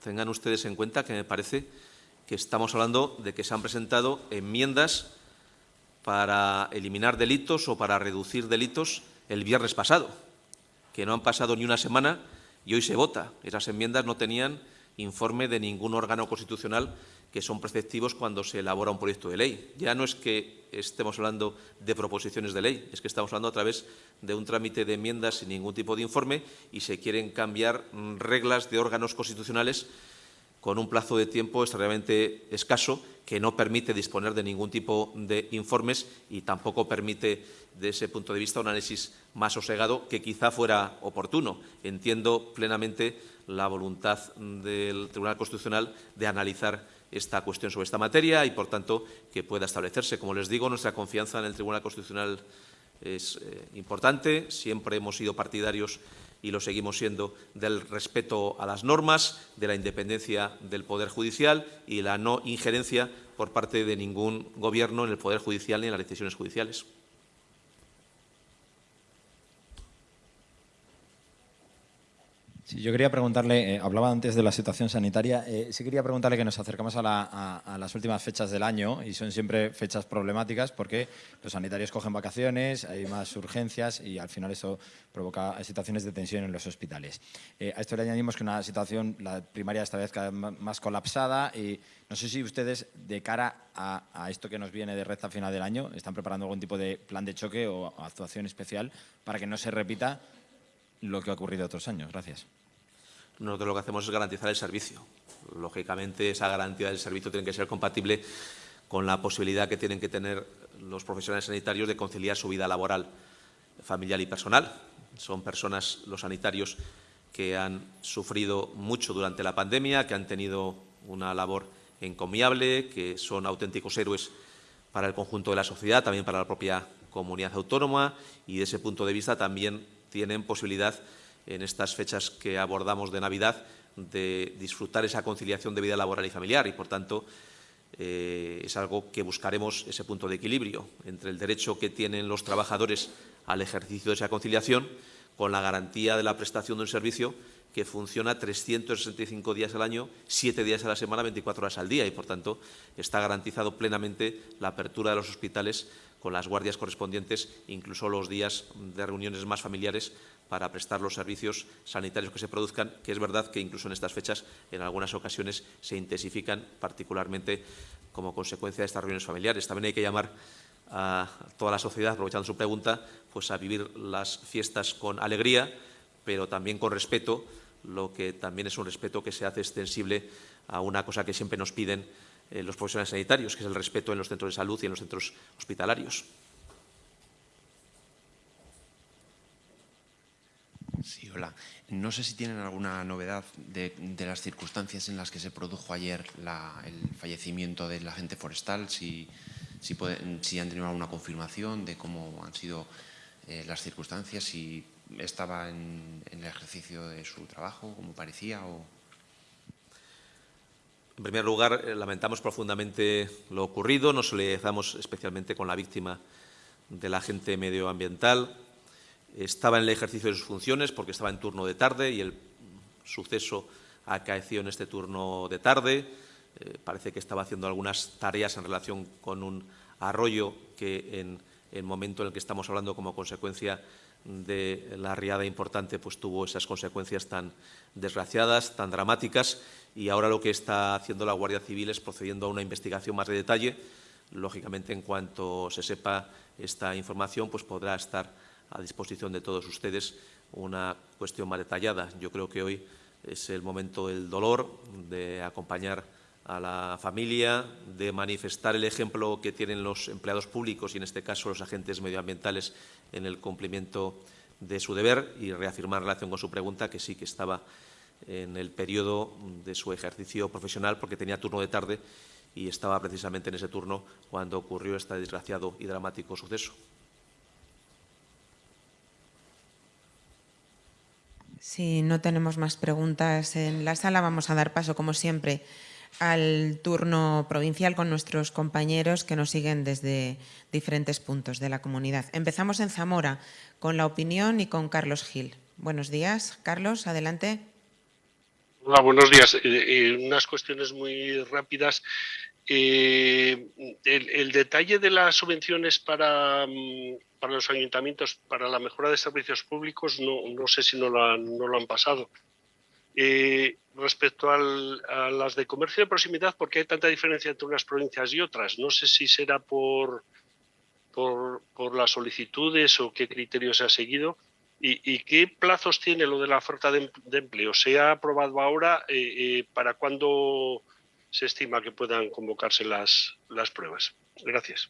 Tengan ustedes en cuenta que me parece que estamos hablando de que se han presentado enmiendas para eliminar delitos o para reducir delitos el viernes pasado, que no han pasado ni una semana y hoy se vota. Esas enmiendas no tenían informe de ningún órgano constitucional que son preceptivos cuando se elabora un proyecto de ley. Ya no es que estemos hablando de proposiciones de ley, es que estamos hablando a través de un trámite de enmiendas sin ningún tipo de informe y se quieren cambiar mm, reglas de órganos constitucionales con un plazo de tiempo extremadamente escaso que no permite disponer de ningún tipo de informes y tampoco permite, de ese punto de vista, un análisis más sosegado que quizá fuera oportuno. Entiendo plenamente la voluntad del Tribunal Constitucional de analizar esta cuestión sobre esta materia y, por tanto, que pueda establecerse. Como les digo, nuestra confianza en el Tribunal Constitucional es eh, importante. Siempre hemos sido partidarios y lo seguimos siendo, del respeto a las normas, de la independencia del Poder Judicial y la no injerencia por parte de ningún Gobierno en el Poder Judicial ni en las decisiones judiciales. Sí, yo quería preguntarle, eh, hablaba antes de la situación sanitaria, eh, sí quería preguntarle que nos acercamos a, las últimas fechas del año y son siempre fechas problemáticas porque los sanitarios cogen vacaciones, hay más urgencias y al final eso provoca situaciones de tensión en los hospitales. Eh, a esto le añadimos que una situación, la primaria esta vez cada vez más colapsada y no sé si ustedes de cara a, a esto que nos viene de recta final del año están preparando algún tipo de plan de choque o actuación especial para que no se repita lo que ha ocurrido otros años. Gracias. Nosotros lo que hacemos es garantizar el servicio. Lógicamente, esa garantía del servicio tiene que ser compatible con la posibilidad que tienen que tener los profesionales sanitarios de conciliar su vida laboral, familiar y personal. Son personas, los sanitarios, que han sufrido mucho durante la pandemia, que han tenido una labor encomiable, que son auténticos héroes para el conjunto de la sociedad, también para la propia comunidad autónoma y, de ese punto de vista, también tienen posibilidad en estas fechas que abordamos de Navidad de disfrutar esa conciliación de vida laboral y familiar y, por tanto, eh, es algo que buscaremos ese punto de equilibrio entre el derecho que tienen los trabajadores al ejercicio de esa conciliación con la garantía de la prestación de un servicio que funciona 365 días al año, 7 días a la semana, 24 horas al día y, por tanto, está garantizado plenamente la apertura de los hospitales con las guardias correspondientes, incluso los días de reuniones más familiares para prestar los servicios sanitarios que se produzcan, que es verdad que incluso en estas fechas en algunas ocasiones se intensifican, particularmente como consecuencia de estas reuniones familiares. También hay que llamar a toda la sociedad, aprovechando su pregunta, pues a vivir las fiestas con alegría, pero también con respeto, lo que también es un respeto que se hace extensible a una cosa que siempre nos piden eh, los profesionales sanitarios, que es el respeto en los centros de salud y en los centros hospitalarios. Sí, hola. No sé si tienen alguna novedad de, las circunstancias en las que se produjo ayer el fallecimiento del agente forestal, si, si, han tenido alguna confirmación de cómo han sido eh, las circunstancias, si estaba en, el ejercicio de su trabajo, como parecía. O... En primer lugar, eh, lamentamos profundamente lo ocurrido, nos solidarizamos especialmente con la víctima del agente medioambiental estaba en el ejercicio de sus funciones porque estaba en turno de tarde y el suceso acaeció en este turno de tarde. Eh, parece que estaba haciendo algunas tareas en relación con un arroyo que en el momento en el que estamos hablando como consecuencia de la riada importante pues tuvo esas consecuencias tan desgraciadas, tan dramáticas y ahora lo que está haciendo la Guardia Civil es procediendo a una investigación más de detalle. Lógicamente, en cuanto se sepa esta información, pues podrá estar a disposición de todos ustedes una cuestión más detallada. Yo creo que hoy es el momento del dolor, de acompañar a la familia, de manifestar el ejemplo que tienen los empleados públicos y, en este caso, los agentes medioambientales en el cumplimiento de su deber y reafirmar en relación con su pregunta que sí que estaba en el periodo de su ejercicio profesional porque tenía turno de tarde y estaba precisamente en ese turno cuando ocurrió este desgraciado y dramático suceso. Si no tenemos más preguntas en la sala, vamos a dar paso, como siempre, al turno provincial con nuestros compañeros que nos siguen desde diferentes puntos de la comunidad. Empezamos en Zamora con la opinión y con Carlos Gil. Buenos días. Carlos, adelante. Hola, buenos días. Eh, eh, unas cuestiones muy rápidas. Eh, el, detalle de las subvenciones para, mm, para, los ayuntamientos para la mejora de servicios públicos no, no sé si no han, no lo han pasado. Respecto a las de comercio de proximidad, ¿por qué hay tanta diferencia entre unas provincias y otras? No sé si será por, por, por las solicitudes o qué criterios se ha seguido. ¿Y, qué plazos tiene lo de la oferta de, empleo? ¿Se ha aprobado ahora? Eh, ¿Para cuándo se estima que puedan convocarse las, las pruebas. Gracias.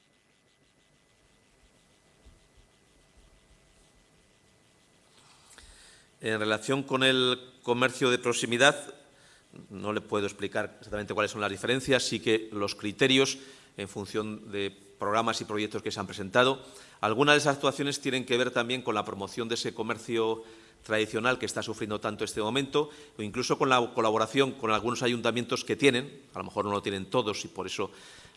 En relación con el comercio de proximidad, no le puedo explicar exactamente cuáles son las diferencias, sí que los criterios en función de programas y proyectos que se han presentado. Algunas de esas actuaciones tienen que ver también con la promoción de ese comercio tradicional que está sufriendo tanto este momento, o incluso con la colaboración con algunos ayuntamientos que tienen, a lo mejor no lo tienen todos y por eso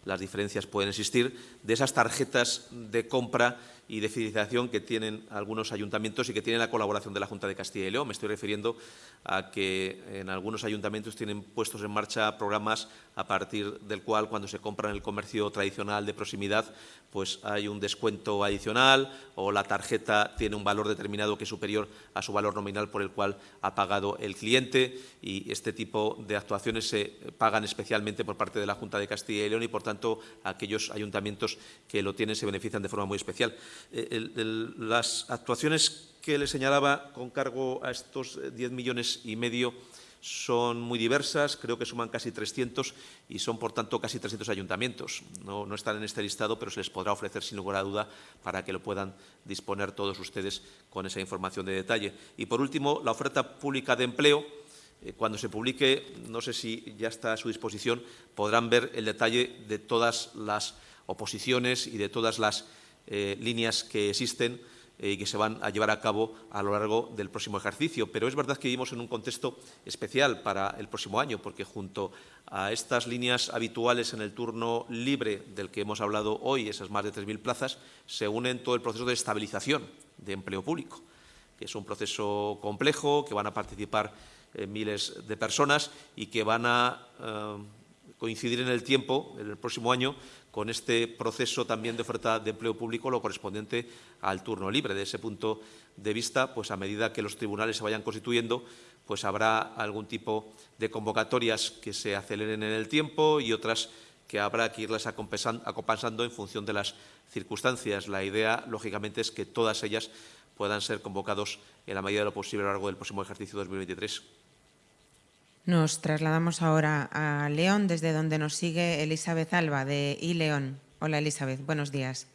las diferencias pueden existir, de esas tarjetas de compra y de fidelización que tienen algunos ayuntamientos y que tienen la colaboración de la Junta de Castilla y León. Me estoy refiriendo a que en algunos ayuntamientos tienen puestos en marcha programas a partir del cual, cuando se compra en el comercio tradicional de proximidad, pues hay un descuento adicional o la tarjeta tiene un valor determinado que es superior a su valor nominal por el cual ha pagado el cliente y este tipo de actuaciones se pagan especialmente por parte de la Junta de Castilla y León y, por tanto, aquellos ayuntamientos que lo tienen se benefician de forma muy especial. Eh, las actuaciones que le señalaba con cargo a estos 10 millones y medio son muy diversas, creo que suman casi 300 y son, por tanto, casi 300 ayuntamientos. No, están en este listado, pero se les podrá ofrecer, sin lugar a duda, para que lo puedan disponer todos ustedes con esa información de detalle. Y, por último, la oferta pública de empleo. Eh, cuando se publique, no sé si ya está a su disposición, podrán ver el detalle de todas las oposiciones y de todas las eh, líneas que existen y que se van a llevar a cabo a lo largo del próximo ejercicio. Pero es verdad que vivimos en un contexto especial para el próximo año, porque junto a estas líneas habituales en el turno libre del que hemos hablado hoy, esas más de 3.000 plazas, se unen todo el proceso de estabilización de empleo público, que es un proceso complejo, que van a participar eh, miles de personas y que van a eh, coincidir en el tiempo, en el próximo año, con este proceso también de oferta de empleo público, lo correspondiente al turno libre. De ese punto de vista, pues a medida que los tribunales se vayan constituyendo, pues habrá algún tipo de convocatorias que se aceleren en el tiempo y otras que habrá que irlas acompasando en función de las circunstancias. La idea, lógicamente, es que todas ellas puedan ser convocados en la medida de lo posible a lo largo del próximo ejercicio 2023. Nos trasladamos ahora a León, desde donde nos sigue Elizabeth Alba, de iLeón. Hola, Elizabeth, buenos días.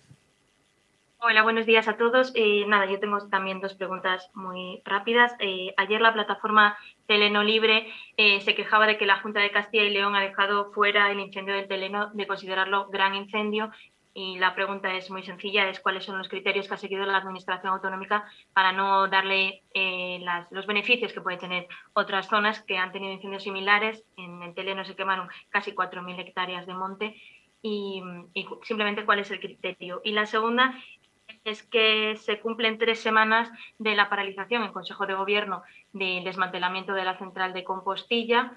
Hola, buenos días a todos. Eh, nada, yo tengo también dos preguntas muy rápidas. Eh, ayer la plataforma Teleno Libre eh, se quejaba de que la Junta de Castilla y León ha dejado fuera el incendio del Teleno de considerarlo gran incendio y la pregunta es muy sencilla, es cuáles son los criterios que ha seguido la Administración Autonómica para no darle eh, los beneficios que pueden tener otras zonas que han tenido incendios similares. En el Teleno se quemaron casi 4.000 hectáreas de monte y, simplemente cuál es el criterio. Y la segunda es que se cumplen tres semanas de la paralización en Consejo de Gobierno del desmantelamiento de la central de Compostilla,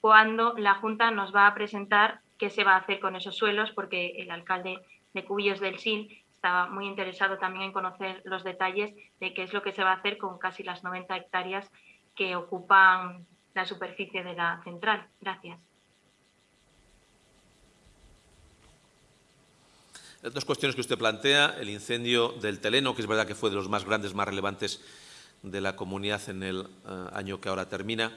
cuando la Junta nos va a presentar qué se va a hacer con esos suelos, porque el alcalde de Cubillos del Sil estaba muy interesado también en conocer los detalles de qué es lo que se va a hacer con casi las 90 hectáreas que ocupan la superficie de la central. Gracias. Dos cuestiones que usted plantea. El incendio del Teleno, que es verdad que fue de los más grandes, más relevantes de la comunidad en el eh, año que ahora termina.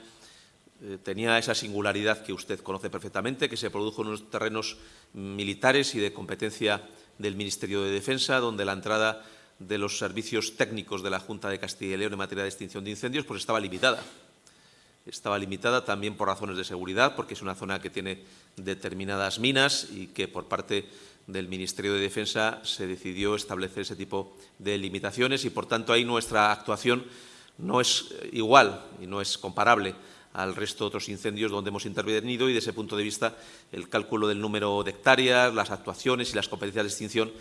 Eh, tenía esa singularidad que usted conoce perfectamente, que se produjo en unos terrenos militares y de competencia del Ministerio de Defensa, donde la entrada de los servicios técnicos de la Junta de Castilla y León en materia de extinción de incendios pues estaba limitada. Estaba limitada también por razones de seguridad, porque es una zona que tiene determinadas minas y que por parte del Ministerio de Defensa se decidió establecer ese tipo de limitaciones y, por tanto, ahí nuestra actuación no es igual y no es comparable al resto de otros incendios donde hemos intervenido y, desde ese punto de vista, el cálculo del número de hectáreas, las actuaciones y las competencias de extinción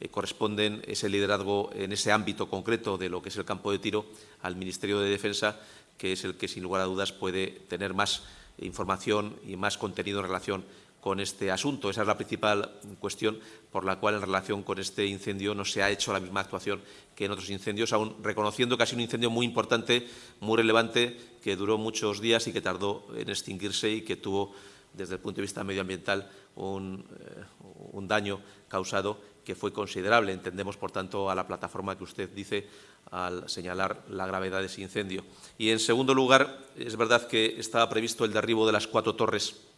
eh, corresponden ese liderazgo en ese ámbito concreto de lo que es el campo de tiro al Ministerio de Defensa, que es el que, sin lugar a dudas, puede tener más información y más contenido en relación con este asunto. Esa es la principal cuestión por la cual, en relación con este incendio, no se ha hecho la misma actuación que en otros incendios, aún reconociendo que ha sido un incendio muy importante, muy relevante, que duró muchos días y que tardó en extinguirse y que tuvo, desde el punto de vista medioambiental, un, eh, daño causado que fue considerable. Entendemos, por tanto, a la plataforma que usted dice al señalar la gravedad de ese incendio. Y, en segundo lugar, es verdad que estaba previsto el derribo de las cuatro torres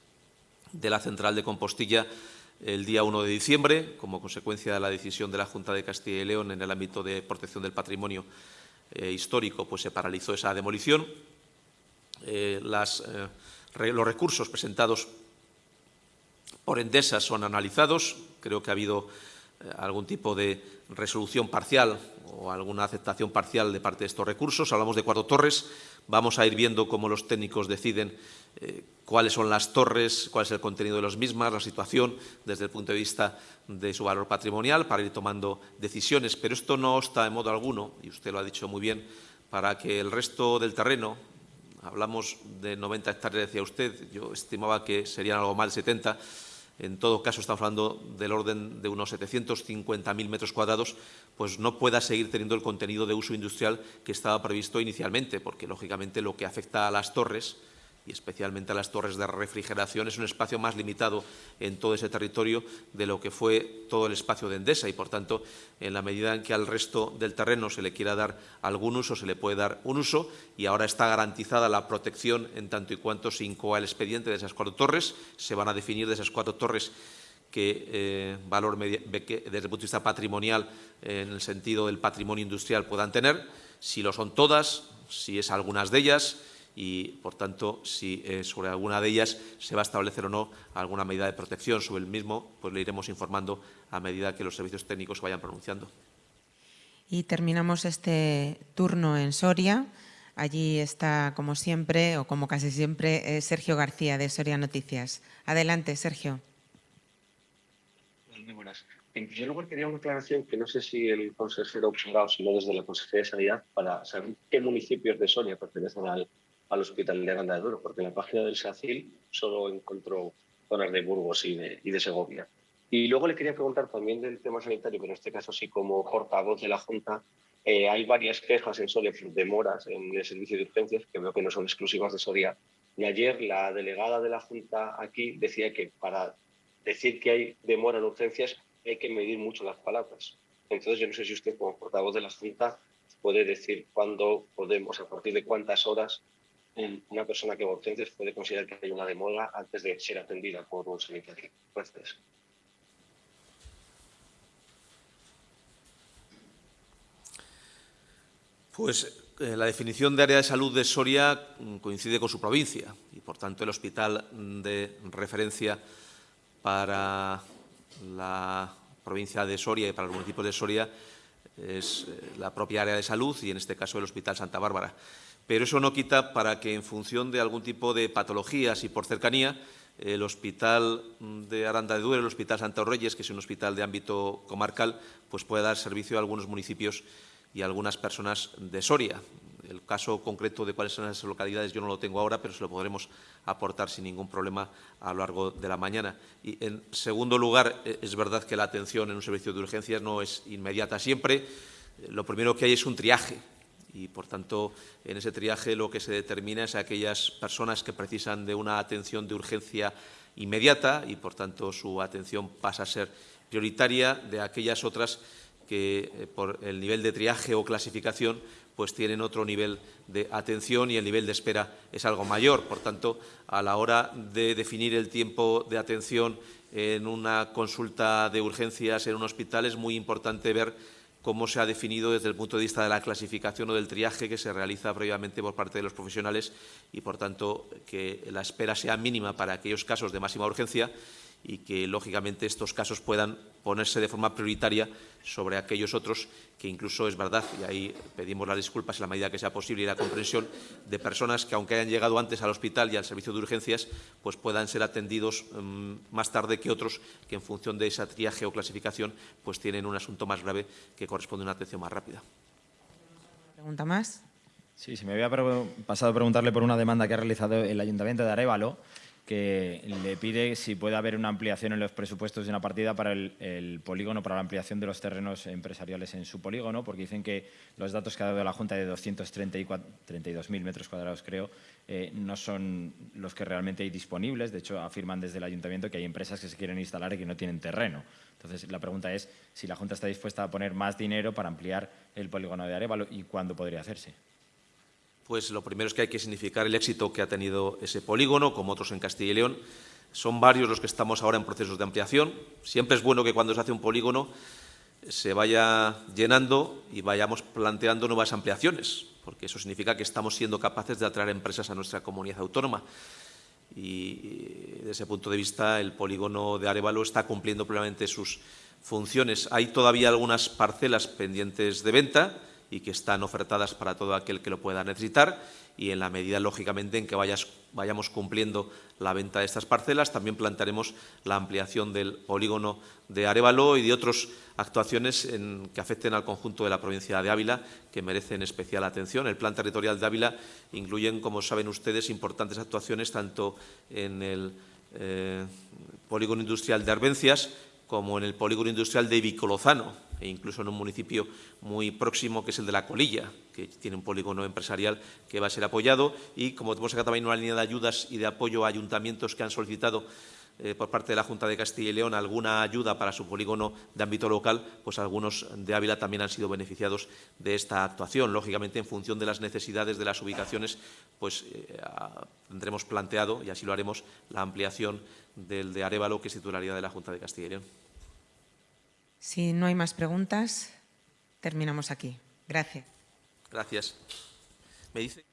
de la central de Compostilla el día 1 de diciembre, como consecuencia de la decisión de la Junta de Castilla y León en el ámbito de protección del patrimonio eh, histórico, pues se paralizó esa demolición. Eh, eh, los recursos presentados por Endesa son analizados. Creo que ha habido algún tipo de resolución parcial o alguna aceptación parcial de parte de estos recursos. Hablamos de cuatro torres. Vamos a ir viendo cómo los técnicos deciden eh, cuáles son las torres, cuál es el contenido de las mismas, la situación desde el punto de vista de su valor patrimonial para ir tomando decisiones. Pero esto no está en modo alguno, y usted lo ha dicho muy bien, para que el resto del terreno, hablamos de 90 hectáreas, decía usted, yo estimaba que serían algo más de 70, en todo caso estamos hablando del orden de unos 750.000 metros cuadrados, pues no pueda seguir teniendo el contenido de uso industrial que estaba previsto inicialmente, porque lógicamente lo que afecta a las torres y especialmente a las torres de refrigeración, es un espacio más limitado en todo ese territorio de lo que fue todo el espacio de Endesa. Y, por tanto, en la medida en que al resto del terreno se le quiera dar algún uso, se le puede dar un uso. Y ahora está garantizada la protección en tanto y cuanto se incoa el expediente de esas cuatro torres. Se van a definir de esas cuatro torres qué eh, valor desde el punto de vista patrimonial, en el sentido del patrimonio industrial, puedan tener, si lo son todas, si es algunas de ellas, y, por tanto, si eh, sobre alguna de ellas se va a establecer o no alguna medida de protección sobre el mismo, pues le iremos informando a medida que los servicios técnicos vayan pronunciando. Y terminamos este turno en Soria. Allí está, como siempre, o como casi siempre, eh, Sergio García, de Soria Noticias. Adelante, Sergio. Muy buenas. En primer lugar, quería una aclaración que no sé si el consejero o si no desde la Consejería de Sanidad, para saber qué municipios de Soria pertenecen al, al Hospital de Aranda de Duero, porque en la página del SACIL solo encontró zonas de Burgos y de, y de Segovia. Y luego le quería preguntar también del tema sanitario, pero en este caso sí como portavoz de la Junta, eh, hay varias quejas en Soria demoras en el servicio de urgencias, que veo que no son exclusivas de Soria. Y ayer la delegada de la Junta aquí decía que para decir que hay demora en urgencias hay que medir mucho las palabras. Entonces yo no sé si usted como portavoz de la Junta puede decir cuándo podemos, a partir de cuántas horas una persona que urgencias puede considerar que hay una demora antes de ser atendida por un sanitario. Pues eh, la definición de área de salud de Soria mm, coincide con su provincia y, por tanto, el hospital de referencia para la provincia de Soria y para los municipios de Soria es eh, la propia área de salud y, en este caso, el Hospital Santa Bárbara. Pero eso no quita para que, en función de algún tipo de patologías y por cercanía, el Hospital de Aranda de Duero, el Hospital Santa Reyes, que es un hospital de ámbito comarcal, pues pueda dar servicio a algunos municipios y algunas personas de Soria. El caso concreto de cuáles son esas localidades yo no lo tengo ahora, pero se lo podremos aportar sin ningún problema a lo largo de la mañana. Y, en segundo lugar, e, es verdad que la atención en un servicio de urgencias no es inmediata siempre. Lo primero que hay es un triaje y, por tanto, en ese triaje lo que se determina es aquellas personas que precisan de una atención de urgencia inmediata y, por tanto, su atención pasa a ser prioritaria de aquellas otras que, eh, por el nivel de triaje o clasificación, pues tienen otro nivel de atención y el nivel de espera es algo mayor. Por tanto, a la hora de definir el tiempo de atención en una consulta de urgencias en un hospital es muy importante ver cómo se ha definido desde el punto de vista de la clasificación o del triaje que se realiza previamente por parte de los profesionales y, por tanto, que la espera sea mínima para aquellos casos de máxima urgencia y que, lógicamente, estos casos puedan ponerse de forma prioritaria sobre aquellos otros que incluso es verdad, y ahí pedimos las disculpas en la medida que sea posible y la comprensión, de personas que, aunque hayan llegado antes al hospital y al servicio de urgencias, pues puedan ser atendidos um, más tarde que otros que, en función de esa triaje o clasificación, pues tienen un asunto más grave que corresponde a una atención más rápida. ¿Pregunta más? Sí, se me había pasado a preguntarle por una demanda que ha realizado el Ayuntamiento de Arevalo que le pide si puede haber una ampliación en los presupuestos de una partida para el, polígono, para la ampliación de los terrenos empresariales en su polígono, porque dicen que los datos que ha dado la Junta de 232.000 metros cuadrados, creo, eh, no son los que realmente hay disponibles. De hecho, afirman desde el Ayuntamiento que hay empresas que se quieren instalar y que no tienen terreno. Entonces, la pregunta es si la Junta está dispuesta a poner más dinero para ampliar el polígono de Arevalo y cuándo podría hacerse. Pues lo primero es que hay que significar el éxito que ha tenido ese polígono, como otros en Castilla y León. Son varios los que estamos ahora en procesos de ampliación. Siempre es bueno que cuando se hace un polígono se vaya llenando y vayamos planteando nuevas ampliaciones, porque eso significa que estamos siendo capaces de atraer empresas a nuestra comunidad autónoma. Y desde ese punto de vista, el polígono de Arevalo está cumpliendo plenamente sus funciones. Hay todavía algunas parcelas pendientes de venta y que están ofertadas para todo aquel que lo pueda necesitar y en la medida, lógicamente, en que vayamos cumpliendo la venta de estas parcelas, también plantearemos la ampliación del polígono de Arevalo y de otras actuaciones que afecten al conjunto de la provincia de Ávila, que merecen especial atención. El Plan Territorial de Ávila incluye, como saben ustedes, importantes actuaciones tanto en el eh, polígono industrial de Arvencias como en el polígono industrial de Vicolozano, e incluso en un municipio muy próximo que es el de La Colilla, que tiene un polígono empresarial que va a ser apoyado. Y como tenemos acá también una línea de ayudas y de apoyo a ayuntamientos que han solicitado eh, por parte de la Junta de Castilla y León alguna ayuda para su polígono de ámbito local, pues algunos de Ávila también han sido beneficiados de esta actuación. Lógicamente, en función de las necesidades de las ubicaciones, pues eh, tendremos planteado, y así lo haremos, la ampliación del de Arevalo, que es titularidad de la Junta de Castilla y León. Si no hay más preguntas, terminamos aquí. Gracias. Gracias. Me dice...